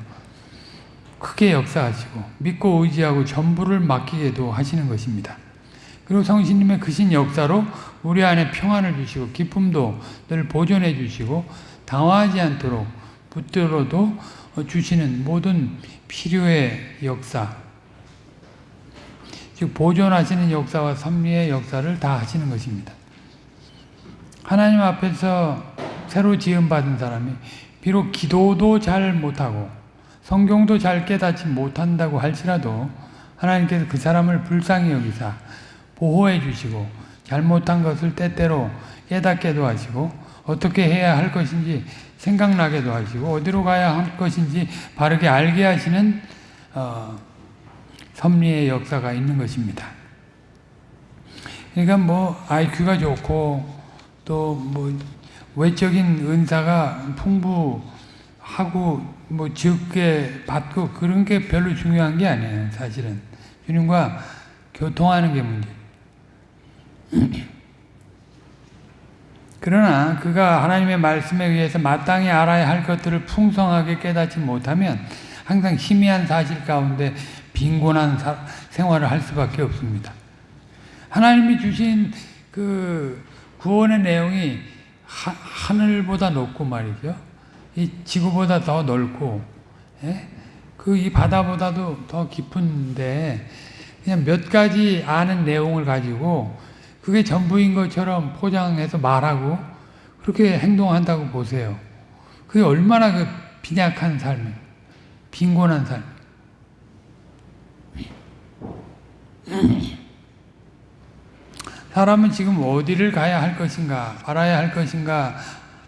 크게 역사하시고 믿고 의지하고 전부를 맡기게도 하시는 것입니다. 그리고 성신님의 크신 역사로 우리 안에 평안을 주시고 기쁨도 늘 보존해 주시고 당황하지 않도록 붙들어도 주시는 모든 필요의 역사 즉 보존하시는 역사와 섭리의 역사를 다 하시는 것입니다. 하나님 앞에서 새로 지음받은 사람이 비록 기도도 잘 못하고 성경도 잘 깨닫지 못한다고 할지라도 하나님께서 그 사람을 불쌍히 여기사 보호해 주시고 잘못한 것을 때때로 깨닫게도 하시고 어떻게 해야 할 것인지 생각나게도 하시고 어디로 가야 할 것인지 바르게 알게 하시는 어, 섭리의 역사가 있는 것입니다. 그러니까 뭐 IQ가 좋고 또 뭐 외적인 은사가 풍부하고 뭐 적게 받고 그런 게 별로 중요한 게 아니에요. 사실은 주님과 교통하는 게 문제. 그러나 그가 하나님의 말씀에 의해서 마땅히 알아야 할 것들을 풍성하게 깨닫지 못하면 항상 희미한 사실 가운데 빈곤한 사, 생활을 할 수밖에 없습니다. 하나님이 주신 그 구원의 내용이 하, 하늘보다 높고 말이죠. 이 지구보다 더 넓고, 예? 그이 바다보다도 더 깊은데, 그냥 몇 가지 아는 내용을 가지고 그게 전부인 것처럼 포장해서 말하고 그렇게 행동한다고 보세요. 그게 얼마나 그 빈약한 삶, 빈곤한 삶. 사람은 지금 어디를 가야 할 것인가, 말아야 할 것인가,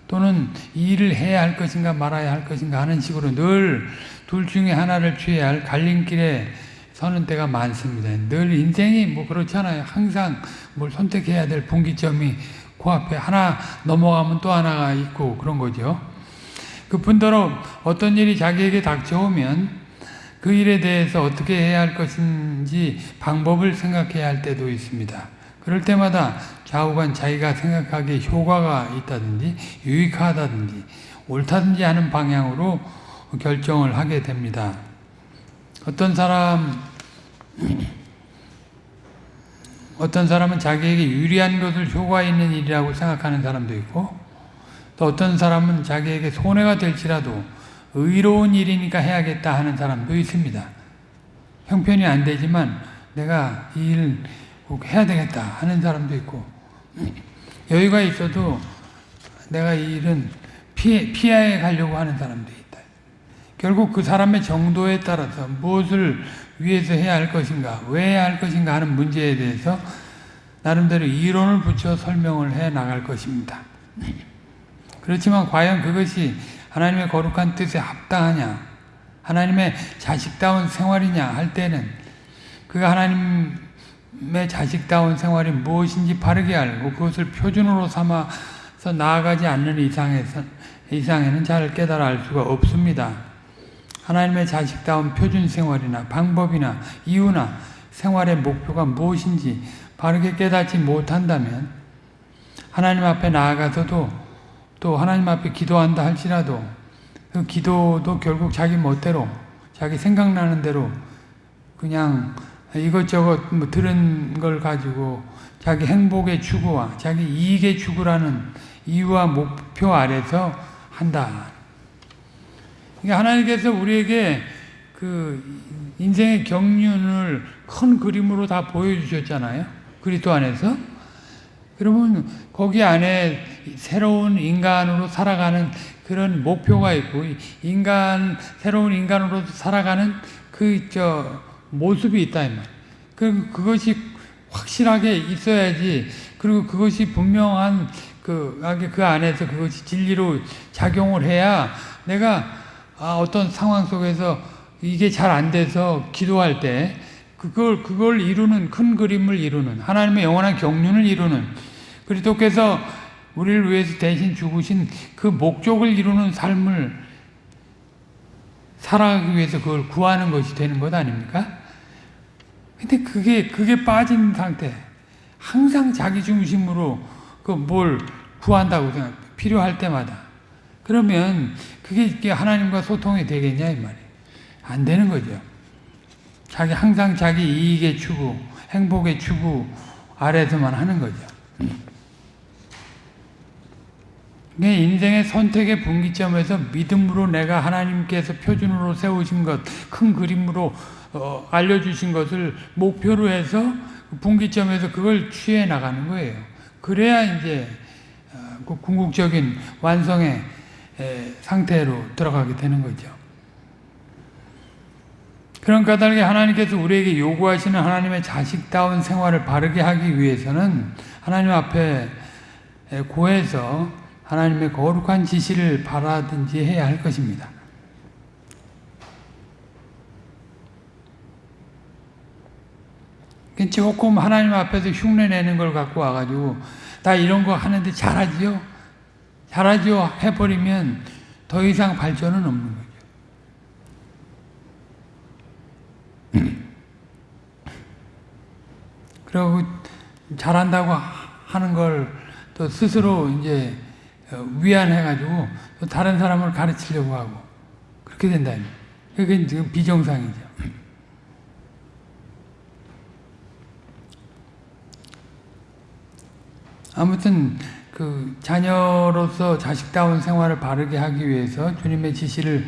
또는 일을 해야 할 것인가, 말아야 할 것인가 하는 식으로 늘 둘 중에 하나를 취해야 할 갈림길에 서는 때가 많습니다. 늘 인생이 뭐 그렇잖아요. 항상 뭘 선택해야 될 분기점이 코앞에 하나 넘어가면 또 하나가 있고 그런 거죠. 그 분더러 어떤 일이 자기에게 닥쳐오면 그 일에 대해서 어떻게 해야 할 것인지 방법을 생각해야 할 때도 있습니다. 그럴 때마다 좌우간 자기가 생각하기에 효과가 있다든지 유익하다든지 옳다든지 하는 방향으로 결정을 하게 됩니다. 어떤 사람 어떤 사람은 자기에게 유리한 것을 효과 있는 일이라고 생각하는 사람도 있고 또 어떤 사람은 자기에게 손해가 될지라도 의로운 일이니까 해야겠다 하는 사람도 있습니다. 형편이 안 되지만 내가 이 일 꼭 해야 되겠다 하는 사람도 있고 여유가 있어도 내가 이 일은 피해, 피해 가려고 하는 사람도 있다. 결국 그 사람의 정도에 따라서 무엇을 위해서 해야 할 것인가, 왜 해야 할 것인가 하는 문제에 대해서 나름대로 이론을 붙여 설명을 해 나갈 것입니다. 그렇지만 과연 그것이 하나님의 거룩한 뜻에 합당하냐, 하나님의 자식다운 생활이냐 할 때는 그가 하나님의 자식다운 생활이 무엇인지 바르게 알고 그것을 표준으로 삼아 나아가지 않는 이상에서, 이상에는 잘 깨달아 알 수가 없습니다. 하나님의 자식다운 표준 생활이나 방법이나 이유나 생활의 목표가 무엇인지 바르게 깨닫지 못한다면 하나님 앞에 나아가서도 또 하나님 앞에 기도한다 할지라도 그 기도도 결국 자기 멋대로 자기 생각나는 대로 그냥 이것저것 뭐 들은 걸 가지고 자기 행복의 추구와 자기 이익의 추구라는 이유와 목표 아래서 한다. 그러니까 하나님께서 우리에게 그 인생의 경륜을 큰 그림으로 다 보여주셨잖아요. 그리스도 안에서. 그러면 거기 안에 새로운 인간으로 살아가는 그런 목표가 있고 인간 새로운 인간으로 살아가는 그 저 모습이 있다 이 말. 그 그것이 확실하게 있어야지. 그리고 그것이 분명한 그, 그 안에서 그것이 진리로 작용을 해야 내가 아, 어떤 상황 속에서 이게 잘 안 돼서 기도할 때 그걸 그걸 이루는 큰 그림을 이루는 하나님의 영원한 경륜을 이루는 그리스도께서 우리를 위해서 대신 죽으신 그 목적을 이루는 삶을 살아가기 위해서 그걸 구하는 것이 되는 것 아닙니까? 근데 그게 그게 빠진 상태. 항상 자기 중심으로 그 뭘 구한다고 생각. 필요할 때마다. 그러면 그게 하나님과 소통이 되겠냐 이 말이에요. 안 되는 거죠. 자기 항상 자기 이익의 추구, 행복의 추구 아래서만 하는 거죠. 인생의 선택의 분기점에서 믿음으로 내가 하나님께서 표준으로 세우신 것, 큰 그림으로 어, 알려주신 것을 목표로 해서 분기점에서 그걸 취해 나가는 거예요. 그래야 이제 어, 그 궁극적인 완성의 에, 상태로 들어가게 되는 거죠. 그런 까닭에 하나님께서 우리에게 요구하시는 하나님의 자식다운 생활을 바르게 하기 위해서는 하나님 앞에 고해서 하나님의 거룩한 지시를 바라든지 해야 할 것입니다. 조금 하나님 앞에서 흉내내는 걸 갖고 와가지고 다 이런 거 하는데 잘하지요? 잘하지요? 해버리면 더 이상 발전은 없는 거죠. 그리고 잘한다고 하는 걸 또 스스로 이제 위안해가지고 또 다른 사람을 가르치려고 하고 그렇게 된다. 그게 지금 비정상이죠. 아무튼 그 자녀로서 자식다운 생활을 바르게 하기 위해서 주님의 지시를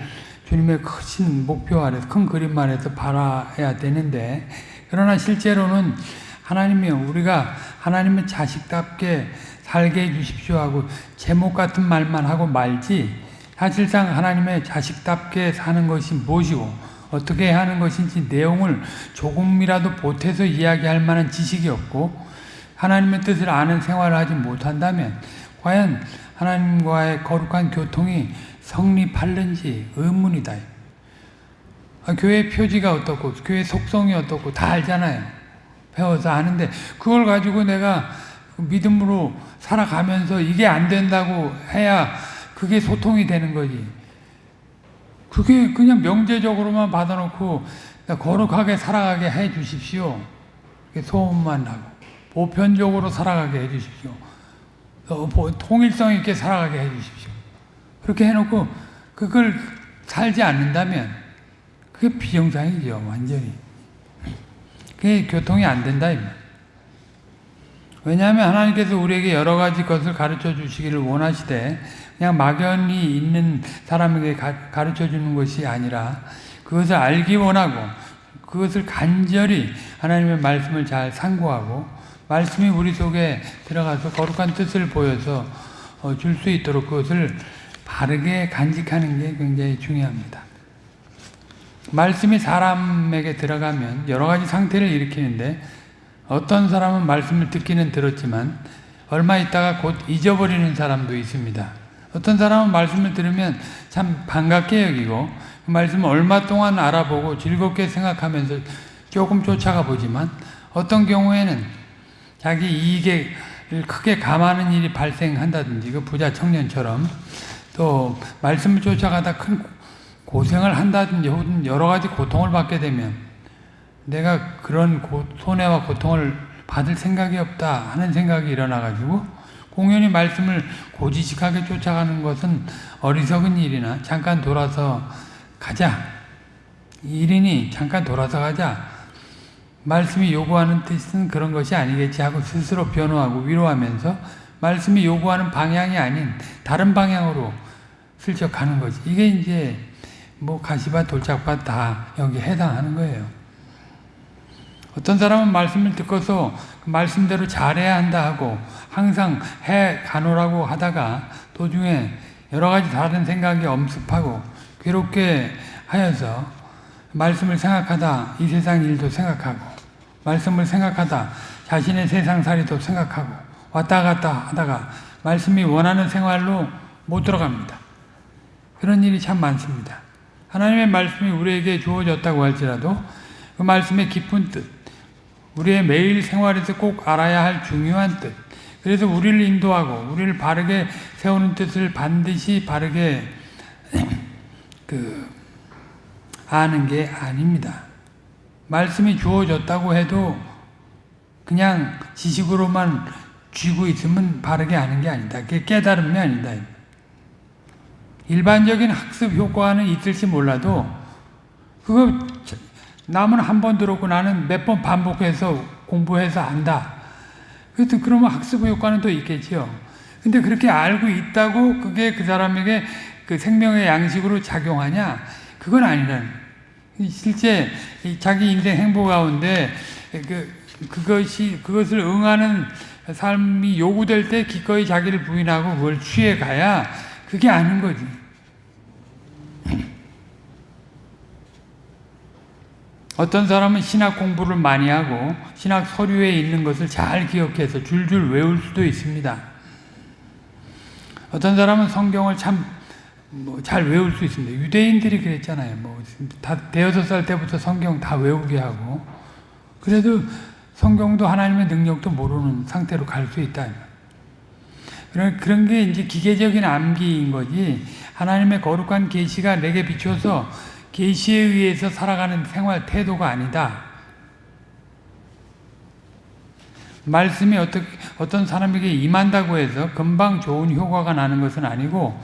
주님의 크신 목표 아래서 큰 그림 아래서 바라야 되는데 그러나 실제로는 하나님이 우리가 하나님의 자식답게 살게 해주십시오 하고 제목 같은 말만 하고 말지 사실상 하나님의 자식답게 사는 것이 무엇이고 어떻게 하는 것인지 내용을 조금이라도 보태서 이야기할 만한 지식이 없고 하나님의 뜻을 아는 생활을 하지 못한다면 과연 하나님과의 거룩한 교통이 성립할는지 의문이다. 아, 교회 표지가 어떻고 교회 속성이 어떻고 다 알잖아요. 배워서 아는데 그걸 가지고 내가 믿음으로 살아가면서 이게 안 된다고 해야 그게 소통이 되는 거지. 그게 그냥 명제적으로만 받아놓고 거룩하게 살아가게 해 주십시오. 소원만 하고. 보편적으로 살아가게 해 주십시오. 통일성 있게 살아가게 해 주십시오. 그렇게 해놓고 그걸 살지 않는다면 그게 비정상이죠. 완전히. 그게 교통이 안 된다. 왜냐하면 하나님께서 우리에게 여러 가지 것을 가르쳐 주시기를 원하시되 그냥 막연히 있는 사람에게 가 르쳐 주는 것이 아니라 그것을 알기 원하고 그것을 간절히 하나님의 말씀을 잘 상고하고 말씀이 우리 속에 들어가서 거룩한 뜻을 보여서 어, 줄수 있도록 그것을 바르게 간직하는 게 굉장히 중요합니다. 말씀이 사람에게 들어가면 여러 가지 상태를 일으키는데 어떤 사람은 말씀을 듣기는 들었지만 얼마 있다가 곧 잊어버리는 사람도 있습니다. 어떤 사람은 말씀을 들으면 참 반갑게 여기고 그 말씀을 얼마 동안 알아보고 즐겁게 생각하면서 조금 쫓아가 보지만 어떤 경우에는 자기 이익에 크게 감하는 일이 발생한다든지 그 부자 청년처럼 또 말씀을 쫓아가다 큰 고생을 한다든지 혹은 여러 가지 고통을 받게 되면 내가 그런 고, 손해와 고통을 받을 생각이 없다 하는 생각이 일어나가지고 공연히 말씀을 고지식하게 쫓아가는 것은 어리석은 일이나 잠깐 돌아서 가자. 일이니 잠깐 돌아서 가자. 말씀이 요구하는 뜻은 그런 것이 아니겠지 하고 스스로 변호하고 위로하면서 말씀이 요구하는 방향이 아닌 다른 방향으로 슬쩍 가는 거지. 이게 이제 뭐 가시밭 돌짝밭 다 여기 해당하는 거예요. 어떤 사람은 말씀을 듣고서 그 말씀대로 잘해야 한다 하고 항상 해 가노라고 하다가 도중에 여러 가지 다른 생각이 엄습하고 괴롭게 하여서 말씀을 생각하다 이 세상 일도 생각하고 말씀을 생각하다 자신의 세상살이도 생각하고 왔다 갔다 하다가 말씀이 원하는 생활로 못 들어갑니다. 그런 일이 참 많습니다. 하나님의 말씀이 우리에게 주어졌다고 할지라도 그 말씀의 깊은 뜻, 우리의 매일 생활에서 꼭 알아야 할 중요한 뜻, 그래서 우리를 인도하고 우리를 바르게 세우는 뜻을 반드시 바르게 그 아는 게 아닙니다. 말씀이 주어졌다고 해도 그냥 지식으로만 쥐고 있으면 바르게 아는 게 아니다. 그게 깨달음이 아니다. 일반적인 학습 효과는 있을지 몰라도 그거 남은 한 번 들었고 나는 몇 번 반복해서 공부해서 안다. 그래도 그러면 학습 효과는 또 있겠지요. 근데 그렇게 알고 있다고 그게 그 사람에게 그 생명의 양식으로 작용하냐? 그건 아니라는. 실제 자기 인생 행보 가운데 그 그것이 그것을 응하는 삶이 요구될 때 기꺼이 자기를 부인하고 그걸 취해 가야 그게 아는 거지. 어떤 사람은 신학 공부를 많이 하고 신학 서류에 있는 것을 잘 기억해서 줄줄 외울 수도 있습니다. 어떤 사람은 성경을 참 뭐 잘 외울 수 있습니다. 유대인들이 그랬잖아요. 뭐 다 대여섯 살 때부터 성경 다 외우게 하고 그래도 성경도 하나님의 능력도 모르는 상태로 갈 수 있다. 그런 그런 게 이제 기계적인 암기인 거지 하나님의 거룩한 계시가 내게 비춰서 계시에 의해서 살아가는 생활 태도가 아니다. 말씀이 어떻게, 어떤 사람에게 임한다고 해서 금방 좋은 효과가 나는 것은 아니고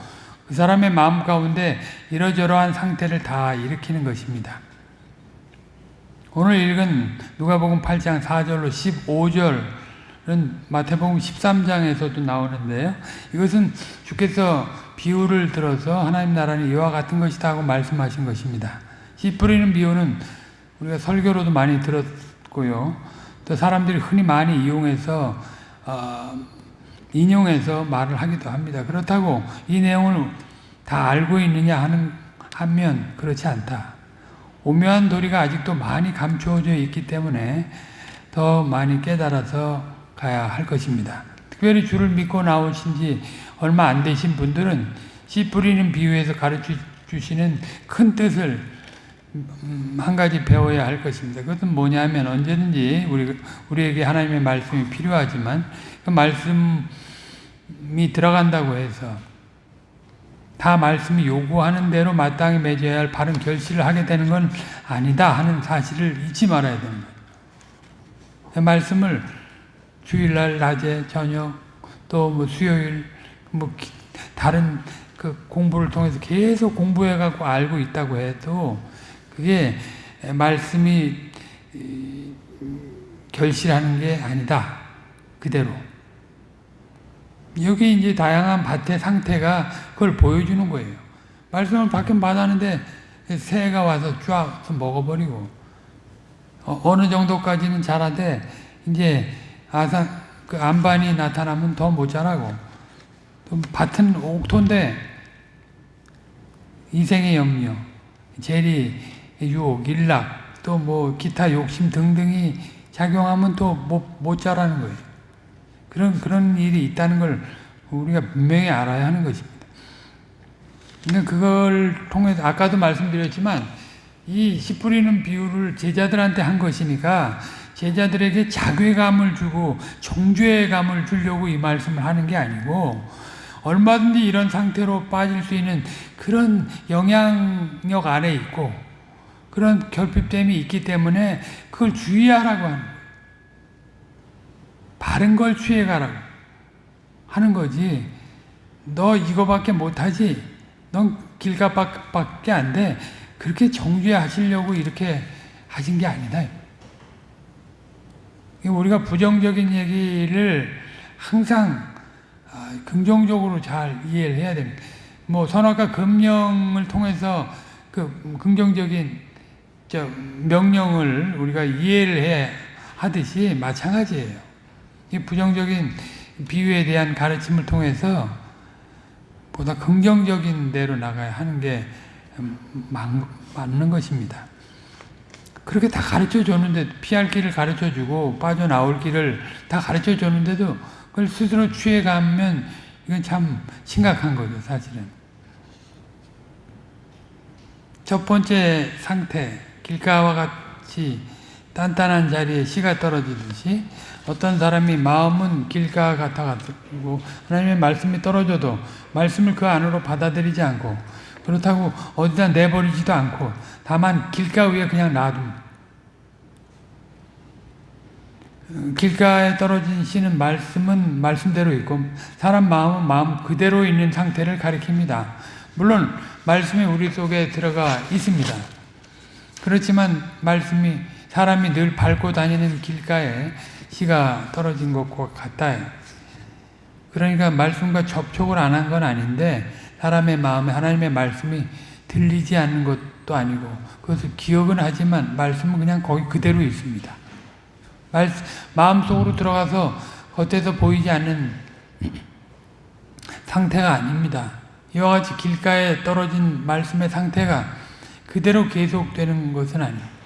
그 사람의 마음 가운데 이러저러한 상태를 다 일으키는 것입니다. 오늘 읽은 누가복음 8장 4절로 15절은 마태복음 13장에서도 나오는데요. 이것은 주께서 비유를 들어서 하나님 나라는 이와 같은 것이다 하고 말씀하신 것입니다. 씨 뿌리는 비유는 우리가 설교로도 많이 들었고요. 또 사람들이 흔히 많이 이용해서 어, 인용해서 말을 하기도 합니다. 그렇다고 이 내용을 다 알고 있느냐 하는 하면 그렇지 않다. 오묘한 도리가 아직도 많이 감추어져 있기 때문에 더 많이 깨달아서 가야 할 것입니다. 특별히 주를 믿고 나오신 지 얼마 안 되신 분들은 씨 뿌리는 비유에서 가르쳐 주시는 큰 뜻을 음, 한 가지 배워야 할 것입니다. 그것은 뭐냐면 언제든지 우리, 우리에게 하나님의 말씀이 필요하지만 그 말씀이 들어간다고 해서 다 말씀이 요구하는 대로 마땅히 맺어야 할 바른 결실을 하게 되는 건 아니다 하는 사실을 잊지 말아야 거예요. 그 말씀을 주일날 낮에 저녁 또 뭐 수요일 뭐 다른 그 공부를 통해서 계속 공부해 갖고 알고 있다고 해도 그게 말씀이 결실하는 게 아니다. 그대로. 여기 이제 다양한 밭의 상태가 그걸 보여주는 거예요. 말씀을 받긴 받았는데 새가 와서 쫙 먹어버리고 어, 느 정도까지는 자라되 이제 아산 그 안반이 나타나면 더 못 자라고 또 밭은 옥토인데 인생의 염려, 재리, 유혹, 일락, 또 뭐 기타 욕심 등등이 작용하면 또 못 못 자라는 거예요. 그런 그런 일이 있다는 걸 우리가 분명히 알아야 하는 것입니다. 근데 그걸 통해서 아까도 말씀드렸지만 이 씨 뿌리는 비유를 제자들한테 한 것이니까 제자들에게 자괴감을 주고 정죄감을 주려고 이 말씀을 하는 게 아니고 얼마든지 이런 상태로 빠질 수 있는 그런 영향력 아래 있고 그런 결핍됨이 있기 때문에 그걸 주의하라고 하는. 바른 걸 취해가라고 하는 거지. 너 이거밖에 못하지. 넌 길가밖에 안 돼. 그렇게 정죄하시려고 이렇게 하신 게 아니다. 우리가 부정적인 얘기를 항상 아, 긍정적으로 잘 이해를 해야 됩니다. 뭐 선악과 금령을 통해서 그 긍정적인 저 명령을 우리가 이해를 해 하듯이 마찬가지예요. 이 부정적인 비유에 대한 가르침을 통해서 보다 긍정적인 대로 나가야 하는 게 맞는 것입니다. 그렇게 다 가르쳐 줬는데 피할 길을 가르쳐 주고 빠져나올 길을 다 가르쳐 줬는데도 그걸 스스로 취해가면 이건 참 심각한 거죠, 사실은. 첫 번째 상태, 길가와 같이 단단한 자리에 씨가 떨어지듯이 어떤 사람이 마음은 길가 같아가지고 하나님의 말씀이 떨어져도 말씀을 그 안으로 받아들이지 않고 그렇다고 어디다 내버리지도 않고 다만 길가 위에 그냥 놔둡니다. 길가에 떨어진 씨는 말씀은 말씀대로 있고 사람 마음은 마음 그대로 있는 상태를 가리킵니다. 물론 말씀이 우리 속에 들어가 있습니다. 그렇지만 말씀이 사람이 늘 밟고 다니는 길가에 씨가 떨어진 것과 같아요. 그러니까 말씀과 접촉을 안 한 건 아닌데 사람의 마음에 하나님의 말씀이 들리지 않는 것도 아니고 그것을 기억은 하지만 말씀은 그냥 거기 그대로 있습니다. 마음속으로 들어가서 겉에서 보이지 않는 상태가 아닙니다. 이와 같이 길가에 떨어진 말씀의 상태가 그대로 계속되는 것은 아니에요.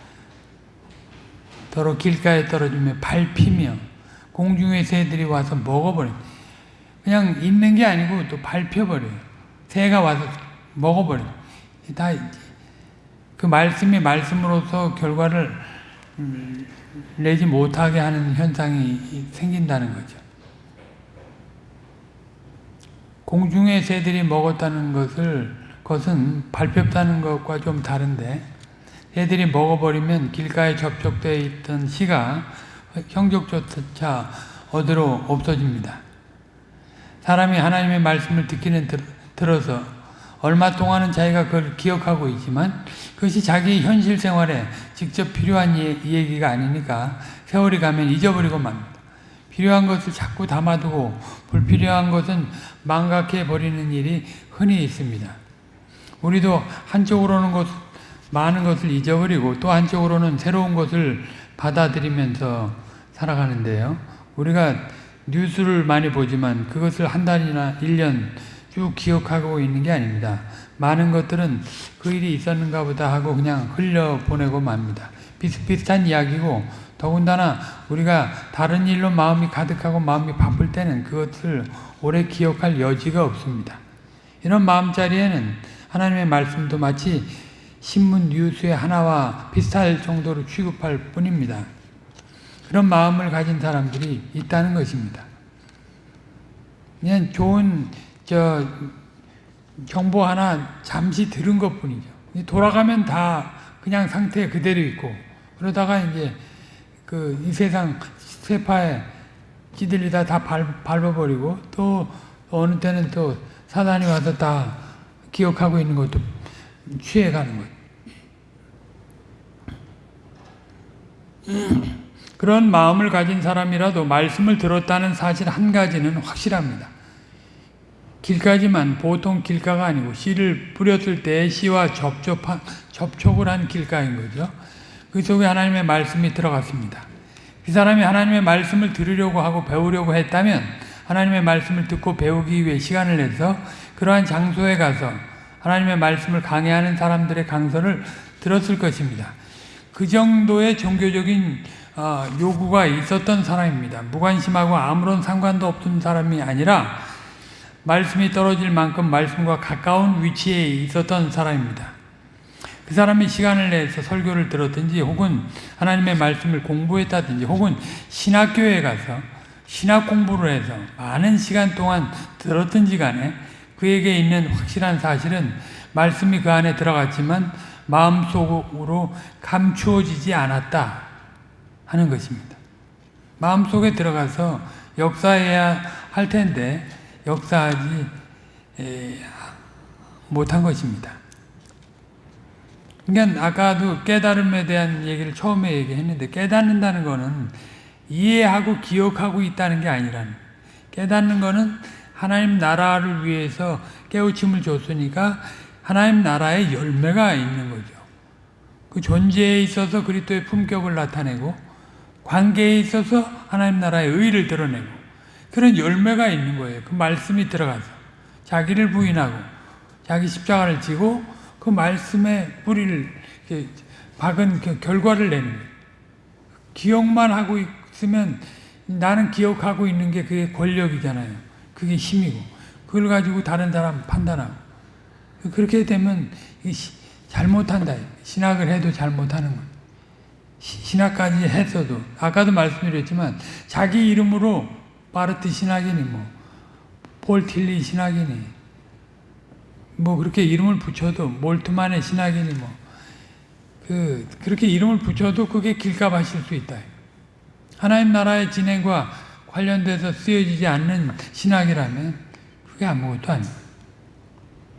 더러 길가에 떨어지면 밟히며 공중의 새들이 와서 먹어버려 그냥 있는 게 아니고 또 밟혀버려요. 새가 와서 먹어버려요. 다그 말씀이 말씀으로서 결과를 음, 내지 못하게 하는 현상이 생긴다는 거죠. 공중의 새들이 먹었다는 것을 것은 밟혔다는 것과 좀 다른데 새들이 먹어버리면 길가에 접촉되어 있던 씨가 형적조차 어디로 없어집니다. 사람이 하나님의 말씀을 듣기는 들어서 얼마 동안은 자기가 그걸 기억하고 있지만 그것이 자기 현실 생활에 직접 필요한 얘기가 아니니까 세월이 가면 잊어버리고 맙니다. 필요한 것을 자꾸 담아두고 불필요한 것은 망각해 버리는 일이 흔히 있습니다. 우리도 한쪽으로는 것, 많은 것을 잊어버리고 또 한쪽으로는 새로운 것을 받아들이면서 살아가는데요. 우리가 뉴스를 많이 보지만 그것을 한 달이나 1년 쭉 기억하고 있는 게 아닙니다. 많은 것들은 그 일이 있었는가 보다 하고 그냥 흘려보내고 맙니다. 비슷비슷한 이야기고 더군다나 우리가 다른 일로 마음이 가득하고 마음이 바쁠 때는 그것을 오래 기억할 여지가 없습니다. 이런 마음자리에는 하나님의 말씀도 마치 신문 뉴스의 하나와 비슷할 정도로 취급할 뿐입니다. 그런 마음을 가진 사람들이 있다는 것입니다. 그냥 좋은 저 정보 하나 잠시 들은 것 뿐이죠. 돌아가면 다 그냥 상태 그대로 있고 그러다가 이제 그 이 세상 세파에 찌들리다 다 밟, 밟아버리고 또 어느 때는 또 사단이 와서 다 기억하고 있는 것도 취해가는 거예요. 그런 마음을 가진 사람이라도 말씀을 들었다는 사실 한 가지는 확실합니다. 길가지만 보통 길가가 아니고 씨를 뿌렸을 때 씨와 접촉한, 접촉을 한 길가인 거죠. 그 속에 하나님의 말씀이 들어갔습니다. 그 사람이 하나님의 말씀을 들으려고 하고 배우려고 했다면 하나님의 말씀을 듣고 배우기 위해 시간을 내서 그러한 장소에 가서 하나님의 말씀을 강해하는 사람들의 강서를 들었을 것입니다. 그 정도의 종교적인 어, 요구가 있었던 사람입니다. 무관심하고 아무런 상관도 없던 사람이 아니라 말씀이 떨어질 만큼 말씀과 가까운 위치에 있었던 사람입니다. 그 사람이 시간을 내서 설교를 들었든지 혹은 하나님의 말씀을 공부했다든지 혹은 신학교에 가서 신학 공부를 해서 많은 시간 동안 들었든지 간에 그에게 있는 확실한 사실은 말씀이 그 안에 들어갔지만 마음속으로 감추어지지 않았다 하는 것입니다. 마음속에 들어가서 역사해야 할 텐데 역사하지 못한 것입니다. 그러니까 아까도 깨달음에 대한 얘기를 처음에 얘기했는데 깨닫는다는 것은 이해하고 기억하고 있다는 게 아니라는 깨닫는 것은 하나님 나라를 위해서 깨우침을 줬으니까 하나님 나라의 열매가 있는 거죠. 그 존재에 있어서 그리스도의 품격을 나타내고 관계에 있어서 하나님 나라의 의를 드러내고 그런 열매가 있는 거예요. 그 말씀이 들어가서 자기를 부인하고 자기 십자가를 지고 그 말씀에 뿌리를 박은 그 결과를 내는 거예요. 기억만 하고 있으면 나는 기억하고 있는 게 그게 권력이잖아요. 그게 힘이고 그걸 가지고 다른 사람 판단하고 그렇게 되면 잘못한다. 신학을 해도 잘못하는 거예요. 신학까지 했어도 아까도 말씀드렸지만 자기 이름으로 바르트 신학이니 뭐 폴 틸리 신학이니 뭐 그렇게 이름을 붙여도 몰트만의 신학이니 뭐 그 그렇게 이름을 붙여도 그게 길값하실 수 있다. 하나님 나라의 진행과 관련돼서 쓰여지지 않는 신학이라면 그게 아무것도 아니에요.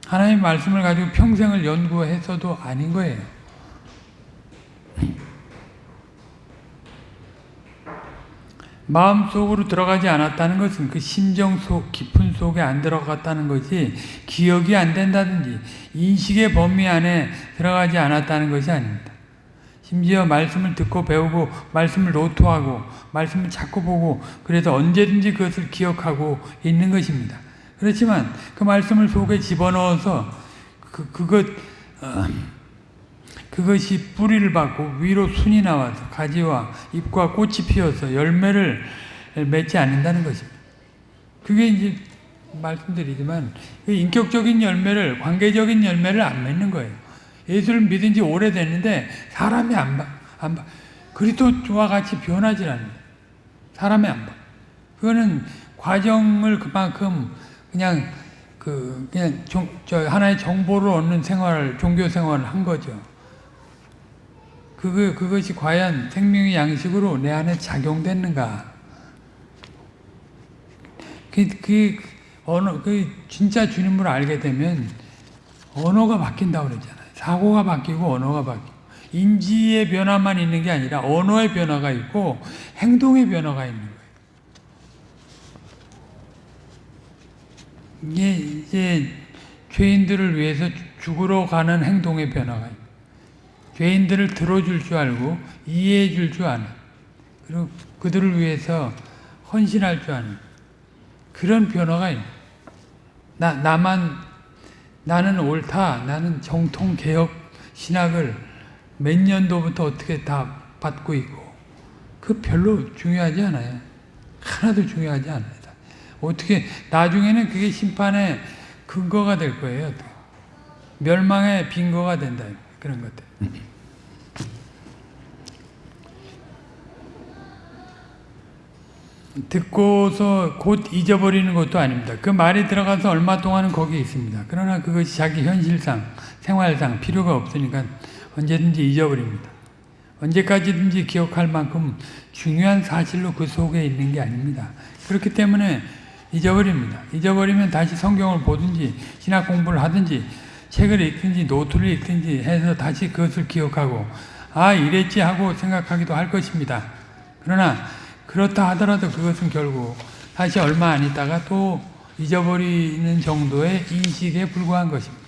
하나님 말씀을 가지고 평생을 연구했어도 아닌 거예요. 마음속으로 들어가지 않았다는 것은 그 심정 속 깊은 속에 안 들어갔다는 것이 기억이 안 된다든지 인식의 범위 안에 들어가지 않았다는 것이 아닙니다. 심지어 말씀을 듣고 배우고 말씀을 노트하고 말씀을 자꾸 보고 그래서 언제든지 그것을 기억하고 있는 것입니다. 그렇지만 그 말씀을 속에 집어넣어서 그, 그것 어, 그것이 뿌리를 받고 위로 순이 나와서 가지와 잎과 꽃이 피어서 열매를 맺지 않는다는 것입니다. 그게 이제 말씀드리지만 그 인격적인 열매를 관계적인 열매를 안 맺는 거예요. 예수를 믿은 지 오래됐는데 사람이 안 봐. 안 봐. 그리스도와 같이 변하지 않는 사람이 안 봐. 그거는 과정을 그만큼 그냥 그 그냥 종, 저 하나의 정보를 얻는 생활 종교 생활을 한 거죠. 그거, 그것이 과연 생명의 양식으로 내 안에 작용됐는가? 그, 그, 언어, 그, 진짜 주님을 알게 되면 언어가 바뀐다고 그러잖아요. 사고가 바뀌고 언어가 바뀌고. 인지의 변화만 있는 게 아니라 언어의 변화가 있고 행동의 변화가 있는 거예요. 이게 이제 죄인들을 위해서 죽으러 가는 행동의 변화가 있고 죄인들을 들어줄 줄 알고 이해해 줄 줄 아는 그리고 그들을 위해서 헌신할 줄 아는 그런 변화가 있는. 나, 나만 나는 옳다 나는 정통 개혁 신학을 몇 년도부터 어떻게 다 받고 있고 그 별로 중요하지 않아요. 하나도 중요하지 않아요 어떻게 나중에는 그게 심판의 근거가 될 거예요 멸망의 빈거가 된다 그런 것들 듣고서 곧 잊어버리는 것도 아닙니다. 그 말이 들어가서 얼마 동안은 거기에 있습니다. 그러나 그것이 자기 현실상, 생활상 필요가 없으니까 언제든지 잊어버립니다. 언제까지든지 기억할 만큼 중요한 사실로 그 속에 있는 게 아닙니다. 그렇기 때문에 잊어버립니다. 잊어버리면 다시 성경을 보든지 신학 공부를 하든지 책을 읽든지 노트를 읽든지 해서 다시 그것을 기억하고 아 이랬지 하고 생각하기도 할 것입니다. 그러나 그렇다 하더라도 그것은 결국 다시 얼마 안 있다가 또 잊어버리는 정도의 인식에 불과한 것입니다.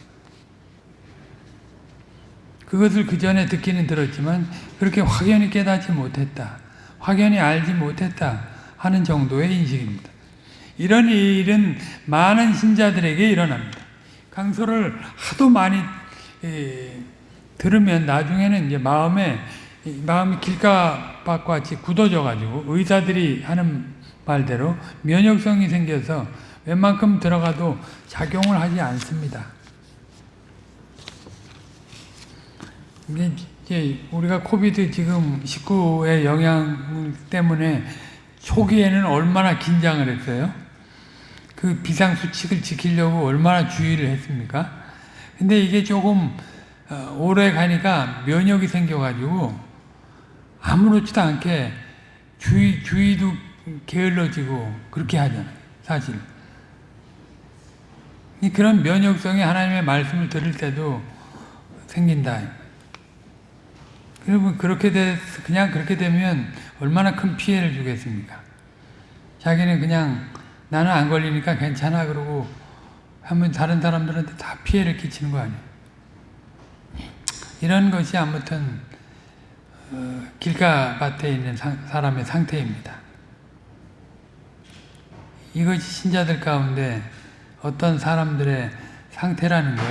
그것을 그 전에 듣기는 들었지만 그렇게 확연히 깨닫지 못했다. 확연히 알지 못했다 하는 정도의 인식입니다. 이런 일은 많은 신자들에게 일어납니다. 강서를 하도 많이 에, 들으면 나중에는 이제 마음에 마음이 길가 밭과 같이 굳어져 가지고 의사들이 하는 말대로 면역성이 생겨서 웬만큼 들어가도 작용을 하지 않습니다. 이제 우리가 코비드 지금 19의 영향 때문에 초기에는 얼마나 긴장을 했어요? 그 비상수칙을 지키려고 얼마나 주의를 했습니까? 근데 이게 조금 어, 오래 가니까 면역이 생겨가지고 아무렇지도 않게 주의, 주의도 게을러지고 그렇게 하잖아요. 사실. 이 그런 면역성이 하나님의 말씀을 들을 때도 생긴다. 여러분 그렇게 돼 그냥 그렇게 되면 얼마나 큰 피해를 주겠습니까? 자기는 그냥 나는 안 걸리니까 괜찮아 그러고 하면 다른 사람들한테 다 피해를 끼치는 거 아니에요? 이런 것이 아무튼 어, 길가밭에 있는 상, 사람의 상태입니다. 이것이 신자들 가운데 어떤 사람들의 상태라는 걸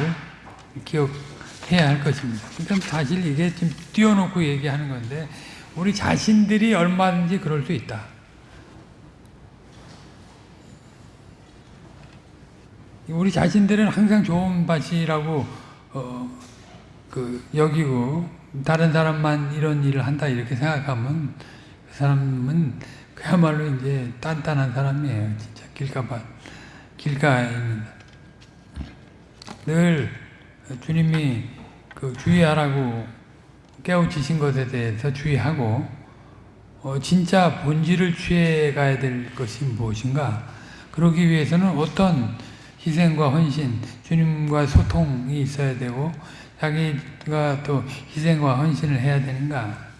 기억해야 할 것입니다. 그러니까 사실 이게 지금 띄워놓고 얘기하는 건데 우리 자신들이 얼마든지 그럴 수 있다. 우리 자신들은 항상 좋은 밭이라고 어, 그 여기고 다른 사람만 이런 일을 한다 이렇게 생각하면 그 사람은 그야말로 이제 단단한 사람이에요. 진짜 길가밭 길가입니다. 늘 주님이 그 주의하라고 깨우치신 것에 대해서 주의하고 어, 진짜 본질을 취해 가야 될 것이 무엇인가? 그러기 위해서는 어떤 희생과 헌신, 주님과 소통이 있어야 되고 자기 가 또 희생과 헌신을 해야 되는가?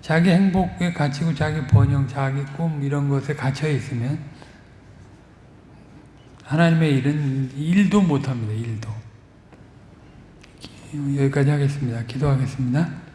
자기 행복에 갇히고 자기 번영, 자기 꿈 이런 것에 갇혀 있으면 하나님의 일은 일도 못합니다. 일도. 여기까지 하겠습니다. 기도하겠습니다.